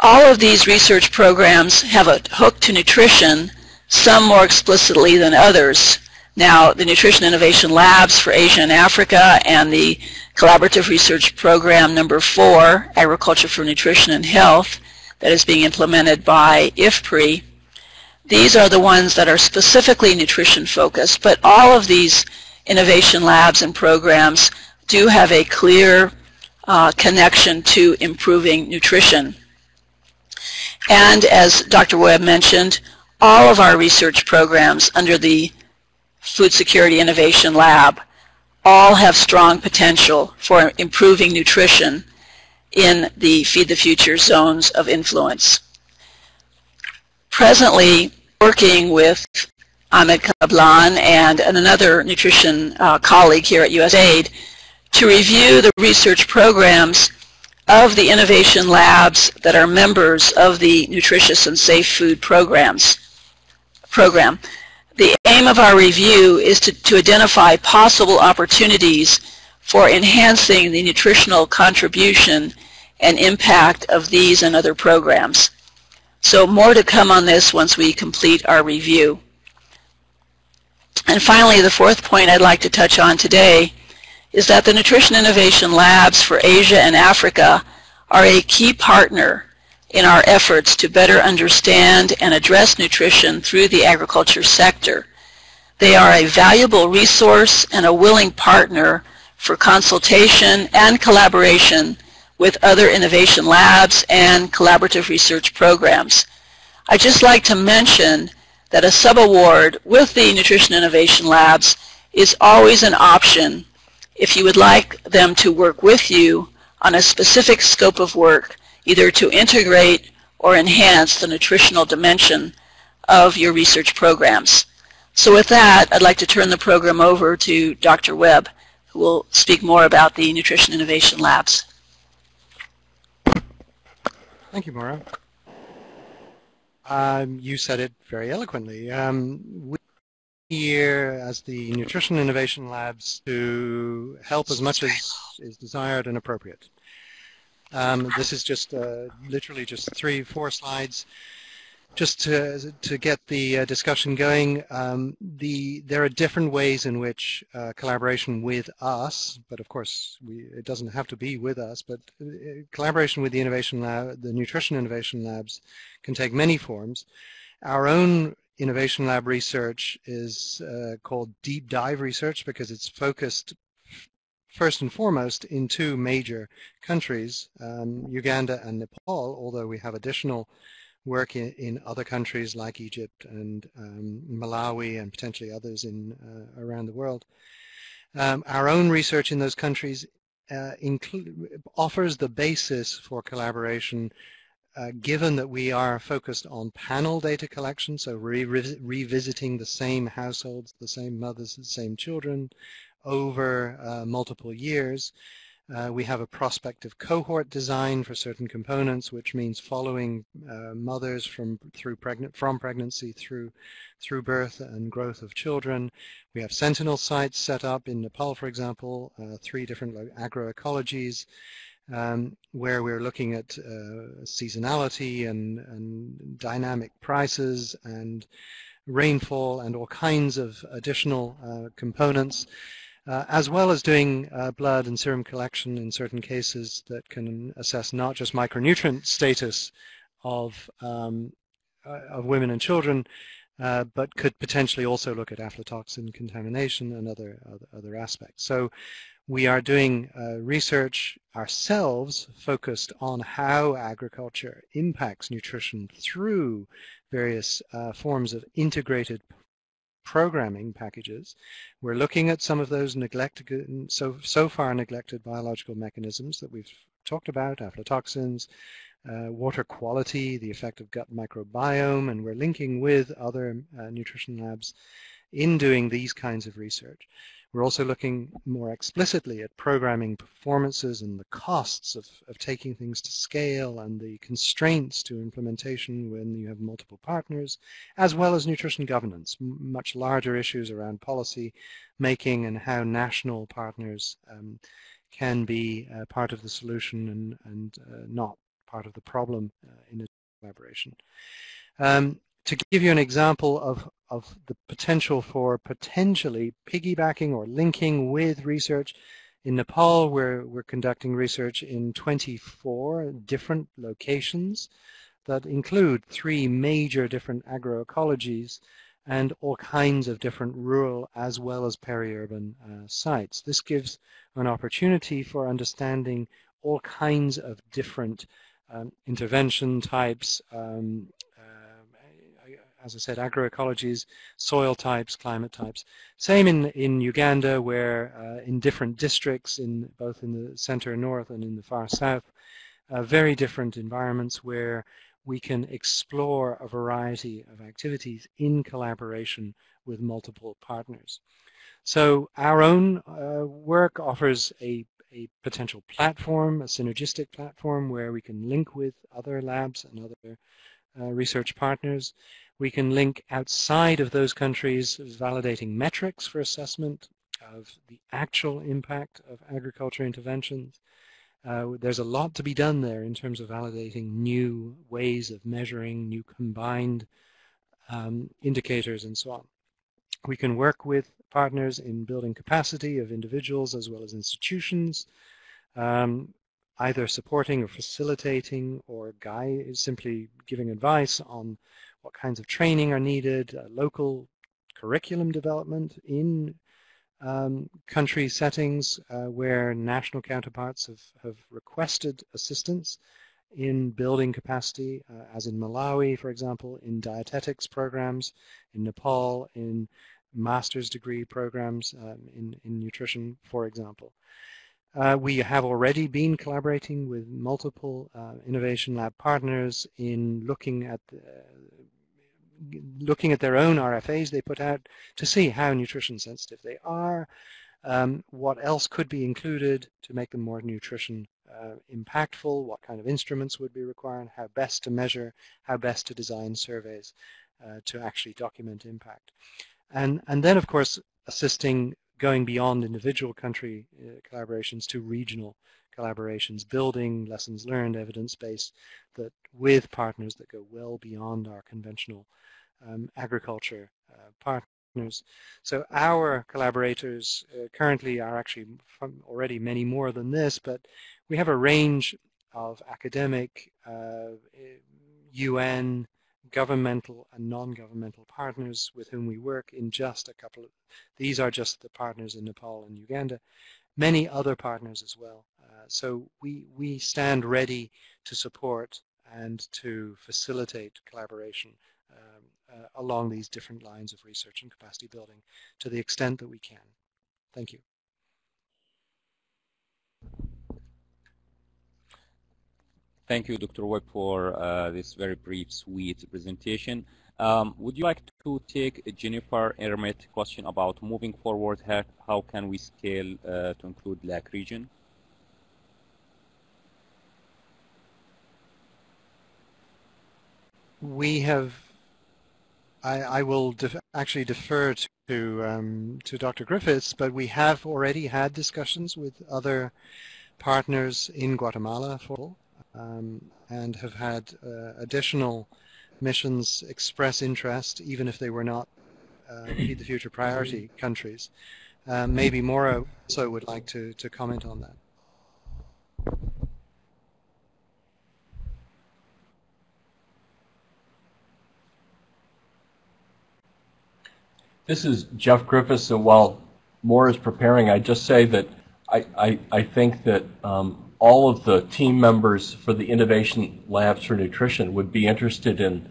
All of these research programs have a hook to nutrition, some more explicitly than others. Now, the Nutrition Innovation Labs for Asia and Africa and the Collaborative Research Program number four, Agriculture for Nutrition and Health, that is being implemented by IFPRI. These are the ones that are specifically nutrition focused, but all of these innovation labs and programs do have a clear uh, connection to improving nutrition. And as Dr. Webb mentioned, all of our research programs under the Food Security Innovation Lab all have strong potential for improving nutrition in the Feed the Future zones of influence. Presently, working with Ahmed Kablan and another nutrition uh, colleague here at USAID to review the research programs of the innovation labs that are members of the Nutritious and Safe Food programs program. The aim of our review is to, to identify possible opportunities for enhancing the nutritional contribution and impact of these and other programs. So more to come on this once we complete our review. And finally, the fourth point I'd like to touch on today is that the Nutrition Innovation Labs for Asia and Africa are a key partner in our efforts to better understand and address nutrition through the agriculture sector. They are a valuable resource and a willing partner for consultation and collaboration with other innovation labs and collaborative research programs. I'd just like to mention that a subaward with the Nutrition Innovation Labs is always an option if you would like them to work with you on a specific scope of work either to integrate or enhance the nutritional dimension of your research programs. So with that, I'd like to turn the program over to Dr. Webb, who will speak more about the Nutrition Innovation Labs. Thank you, Maura. Um, you said it very eloquently. Um, we here as the Nutrition Innovation Labs to help as much as is desired and appropriate. Um, this is just uh, literally just three, four slides just to, to get the uh, discussion going. Um, the, there are different ways in which uh, collaboration with us, but of course we, it doesn't have to be with us, but uh, collaboration with the innovation lab, the nutrition innovation labs can take many forms. Our own innovation lab research is uh, called deep dive research because it's focused first and foremost in two major countries, um, Uganda and Nepal, although we have additional work in, in other countries like Egypt and um, Malawi and potentially others in uh, around the world. Um, our own research in those countries uh, offers the basis for collaboration uh, given that we are focused on panel data collection, so re revisiting the same households, the same mothers, the same children, over uh, multiple years. Uh, we have a prospective cohort design for certain components, which means following uh, mothers from through pregnant from pregnancy through through birth and growth of children. We have sentinel sites set up in Nepal, for example, uh, three different agroecologies, um, where we're looking at uh, seasonality and, and dynamic prices and rainfall and all kinds of additional uh, components uh, as well as doing uh, blood and serum collection in certain cases that can assess not just micronutrient status of, um, uh, of women and children, uh, but could potentially also look at aflatoxin contamination and other, other, other aspects. So we are doing uh, research ourselves focused on how agriculture impacts nutrition through various uh, forms of integrated programming packages. We're looking at some of those neglected, so, so far neglected biological mechanisms that we've talked about, aflatoxins, uh, water quality, the effect of gut microbiome, and we're linking with other uh, nutrition labs in doing these kinds of research. We're also looking more explicitly at programming performances and the costs of, of taking things to scale and the constraints to implementation when you have multiple partners, as well as nutrition governance, much larger issues around policy making and how national partners um, can be uh, part of the solution and, and uh, not part of the problem uh, in a collaboration. Um, to give you an example of, of the potential for potentially piggybacking or linking with research, in Nepal we're, we're conducting research in 24 different locations that include three major different agroecologies and all kinds of different rural as well as peri-urban uh, sites. This gives an opportunity for understanding all kinds of different um, intervention types, um, as I said, agroecologies, soil types, climate types. Same in, in Uganda where uh, in different districts, in both in the center north and in the far south, uh, very different environments where we can explore a variety of activities in collaboration with multiple partners. So our own uh, work offers a a potential platform, a synergistic platform where we can link with other labs and other research partners. We can link outside of those countries validating metrics for assessment of the actual impact of agriculture interventions. Uh, there's a lot to be done there in terms of validating new ways of measuring, new combined um, indicators and so on. We can work with partners in building capacity of individuals as well as institutions, um, either supporting or facilitating or guide, simply giving advice on what kinds of training are needed, uh, local curriculum development in um, country settings uh, where national counterparts have, have requested assistance in building capacity, uh, as in Malawi, for example, in dietetics programs, in Nepal, in master's degree programs um, in, in nutrition, for example. Uh, we have already been collaborating with multiple uh, innovation lab partners in looking at the, looking at their own RFAs they put out to see how nutrition sensitive they are, um, what else could be included to make them more nutrition uh, impactful, what kind of instruments would be required, how best to measure, how best to design surveys uh, to actually document impact. And, and then, of course, assisting going beyond individual country uh, collaborations to regional collaborations, building lessons learned, evidence base that with partners that go well beyond our conventional um, agriculture uh, partners. So our collaborators uh, currently are actually already many more than this, but we have a range of academic, UN, uh, governmental and non-governmental partners with whom we work in just a couple of, these are just the partners in Nepal and Uganda, many other partners as well. Uh, so we, we stand ready to support and to facilitate collaboration um, uh, along these different lines of research and capacity building to the extent that we can. Thank you. Thank you, Dr. Webb, for uh, this very brief, sweet presentation. Um, would you like to take a Jennifer Ermit question about moving forward? How, how can we scale uh, to include LAC region? We have, I, I will def actually defer to, um, to Dr. Griffiths, but we have already had discussions with other partners in Guatemala for um, and have had uh, additional missions express interest, even if they were not uh, Feed the Future priority countries. Um, maybe Maura also would like to, to comment on that. This is Jeff Griffiths, and while Maura is preparing, I just say that I, I, I think that um, all of the team members for the Innovation Labs for Nutrition would be interested in,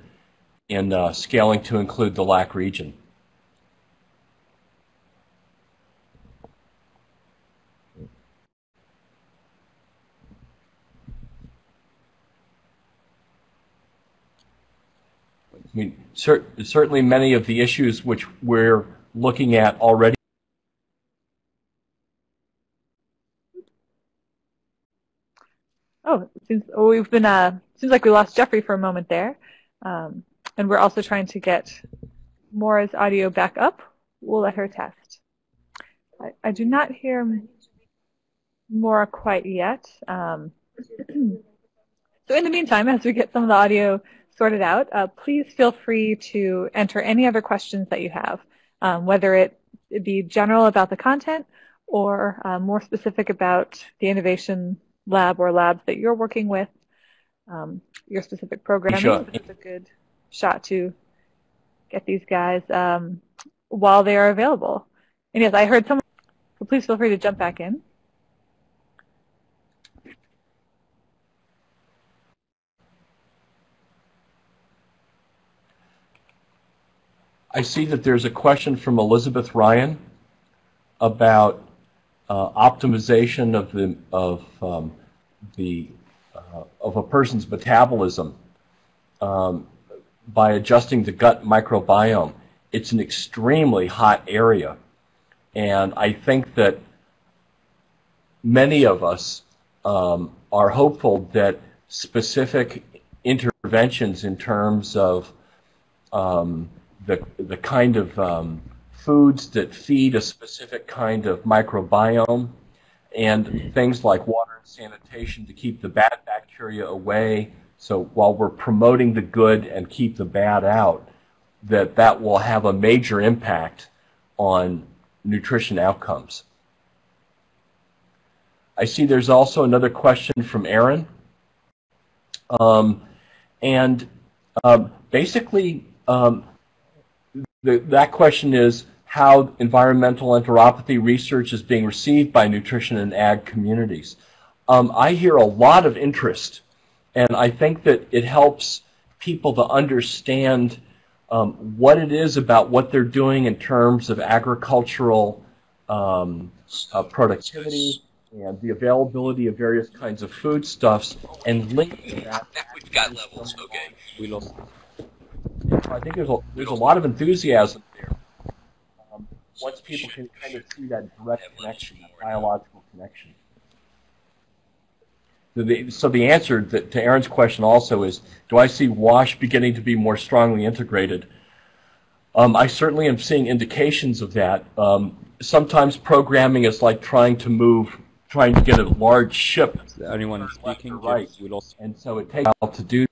in uh, scaling to include the LAC region. I mean, cer certainly many of the issues which we're looking at already Oh, seems oh, we've been uh seems like we lost Jeffrey for a moment there, um, and we're also trying to get Maura's audio back up. We'll let her test. I, I do not hear Mora quite yet. Um, so in the meantime, as we get some of the audio sorted out, uh, please feel free to enter any other questions that you have, um, whether it be general about the content or uh, more specific about the innovation lab or labs that you're working with, um, your specific programming. Sure. It's a good shot to get these guys um, while they are available. And yes, I heard someone, so please feel free to jump back in. I see that there's a question from Elizabeth Ryan about uh, optimization of the of um, the uh, of a person's metabolism um, by adjusting the gut microbiome. It's an extremely hot area, and I think that many of us um, are hopeful that specific interventions in terms of um, the the kind of um, foods that feed a specific kind of microbiome, and things like water and sanitation to keep the bad bacteria away. So while we're promoting the good and keep the bad out, that that will have a major impact on nutrition outcomes. I see there's also another question from Aaron. Um, and um, basically, um, the, that question is how environmental enteropathy research is being received by nutrition and ag communities. Um, I hear a lot of interest, and I think that it helps people to understand um, what it is about what they're doing in terms of agricultural um, uh, productivity and the availability of various kinds of foodstuffs and linking that. We've got levels, okay. We. I think there's a, there's a lot of enthusiasm there once people can kind of see that direct connection, that biological connection. So the, so the answer to Aaron's question also is, do I see WASH beginning to be more strongly integrated? Um, I certainly am seeing indications of that. Um, sometimes programming is like trying to move, trying to get a large ship. Anyone speaking? Right. And so it takes a while to do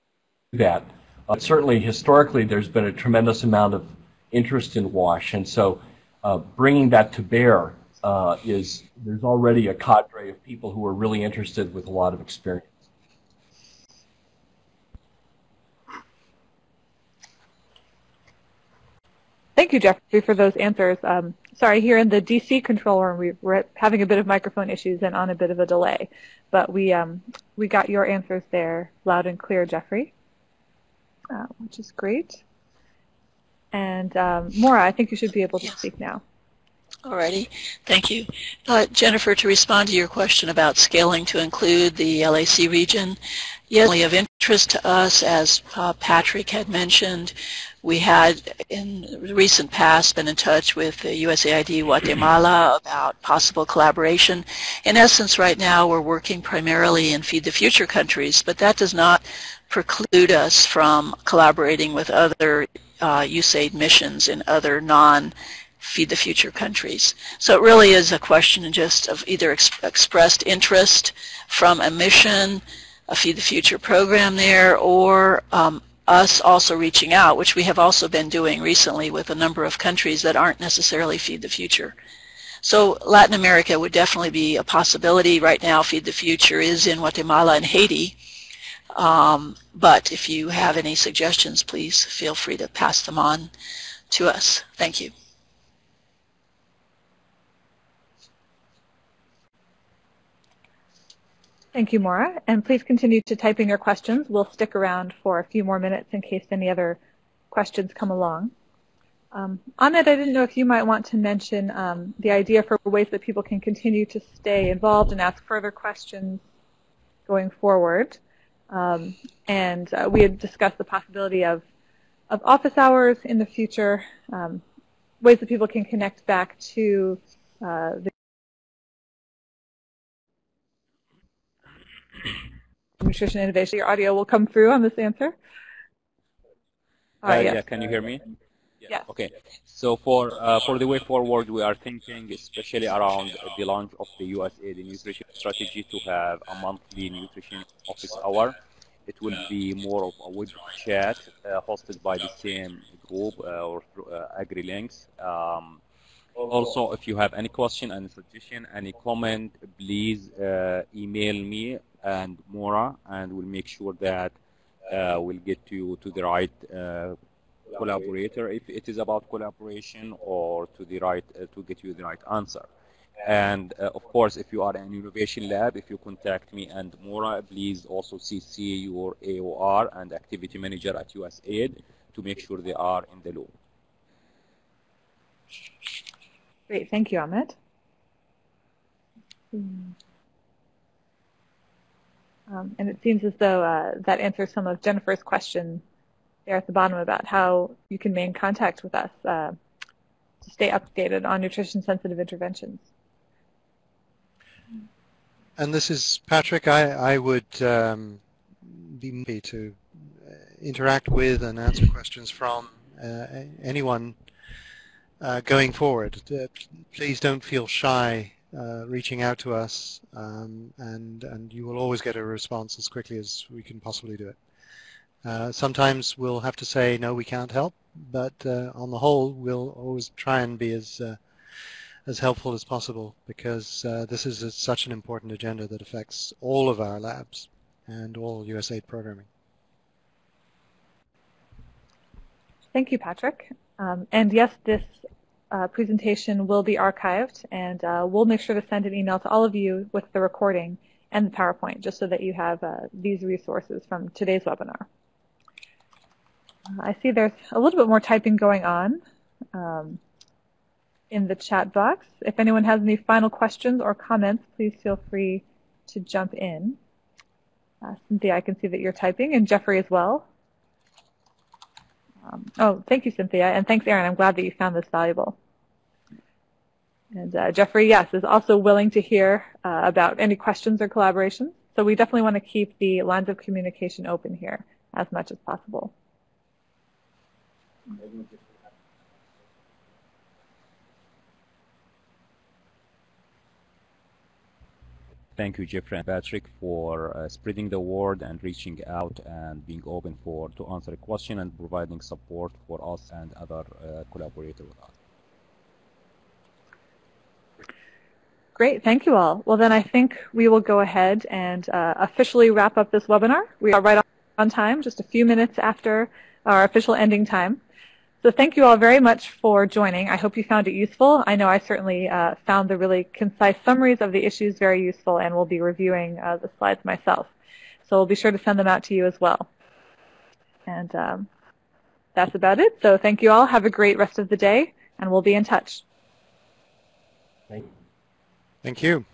that. Uh, certainly, historically, there's been a tremendous amount of interest in WASH, and so uh, bringing that to bear uh, is there's already a cadre of people who are really interested with a lot of experience. Thank you, Jeffrey, for those answers. Um, sorry, here in the DC control room, we, are having a bit of microphone issues and on a bit of a delay, but we um, we got your answers there loud and clear, Jeffrey, uh, which is great. And um, Maura, I think you should be able to yes. speak now. Alrighty, thank you. Uh, Jennifer, to respond to your question about scaling to include the LAC region, yes, of interest to us, as uh, Patrick had mentioned, we had in the recent past been in touch with USAID Guatemala about possible collaboration. In essence, right now we're working primarily in Feed the Future countries, but that does not preclude us from collaborating with other uh, USAID missions in other non Feed the Future countries. So it really is a question just of either ex expressed interest from a mission, a Feed the Future program there, or um, us also reaching out, which we have also been doing recently with a number of countries that aren't necessarily Feed the Future. So Latin America would definitely be a possibility. Right now, Feed the Future is in Guatemala and Haiti. Um, but if you have any suggestions, please feel free to pass them on to us. Thank you. Thank you, Maura. And please continue to type in your questions. We'll stick around for a few more minutes in case any other questions come along. Um, Ahmed, I didn't know if you might want to mention um, the idea for ways that people can continue to stay involved and ask further questions going forward. Um, and uh, we had discussed the possibility of, of office hours in the future, um, ways that people can connect back to uh, the nutrition innovation. Your audio will come through on this answer. Uh, yes. Yeah, can you hear me? Yeah. Okay. So for uh, for the way forward, we are thinking especially around the launch of the USAID nutrition strategy to have a monthly nutrition office hour. It will be more of a web chat uh, hosted by the same group uh, or uh, AgriLinks. Um, also, if you have any question, any suggestion, any comment, please uh, email me and Maura, and we'll make sure that uh, we'll get you to the right uh, collaborator if it is about collaboration or to the right uh, to get you the right answer. And uh, of course, if you are an innovation lab, if you contact me and Maura, please also CC your AOR and activity manager at USAID to make sure they are in the loop. Great, thank you, Ahmed. Um, and it seems as though uh, that answers some of Jennifer's question there at the bottom about how you can maintain contact with us uh, to stay updated on nutrition-sensitive interventions. And this is Patrick. I, I would um, be happy to uh, interact with and answer questions from uh, anyone uh, going forward. Uh, please don't feel shy uh, reaching out to us, um, and and you will always get a response as quickly as we can possibly do it. Uh, sometimes we'll have to say no, we can't help, but uh, on the whole, we'll always try and be as uh, as helpful as possible because this is a, such an important agenda that affects all of our labs and all USAID programming. Thank you, Patrick. Um, and yes, this uh, presentation will be archived, and uh, we'll make sure to send an email to all of you with the recording and the PowerPoint, just so that you have uh, these resources from today's webinar. I see there's a little bit more typing going on um, in the chat box. If anyone has any final questions or comments, please feel free to jump in. Uh, Cynthia, I can see that you're typing, and Jeffrey as well. Um, oh, thank you, Cynthia, and thanks, Aaron. I'm glad that you found this valuable. And uh, Jeffrey, yes, is also willing to hear uh, about any questions or collaborations. So we definitely want to keep the lines of communication open here as much as possible. Thank you, Jeffrey and Patrick, for uh, spreading the word and reaching out and being open for to answer a question and providing support for us and other uh, collaborators with us. Great, thank you all. Well, then I think we will go ahead and uh, officially wrap up this webinar. We are right on time, just a few minutes after our official ending time. So thank you all very much for joining. I hope you found it useful. I know I certainly uh, found the really concise summaries of the issues very useful and will be reviewing uh, the slides myself. So we'll be sure to send them out to you as well. And um, that's about it. So thank you all. Have a great rest of the day, and we'll be in touch. Thank you. Thank you.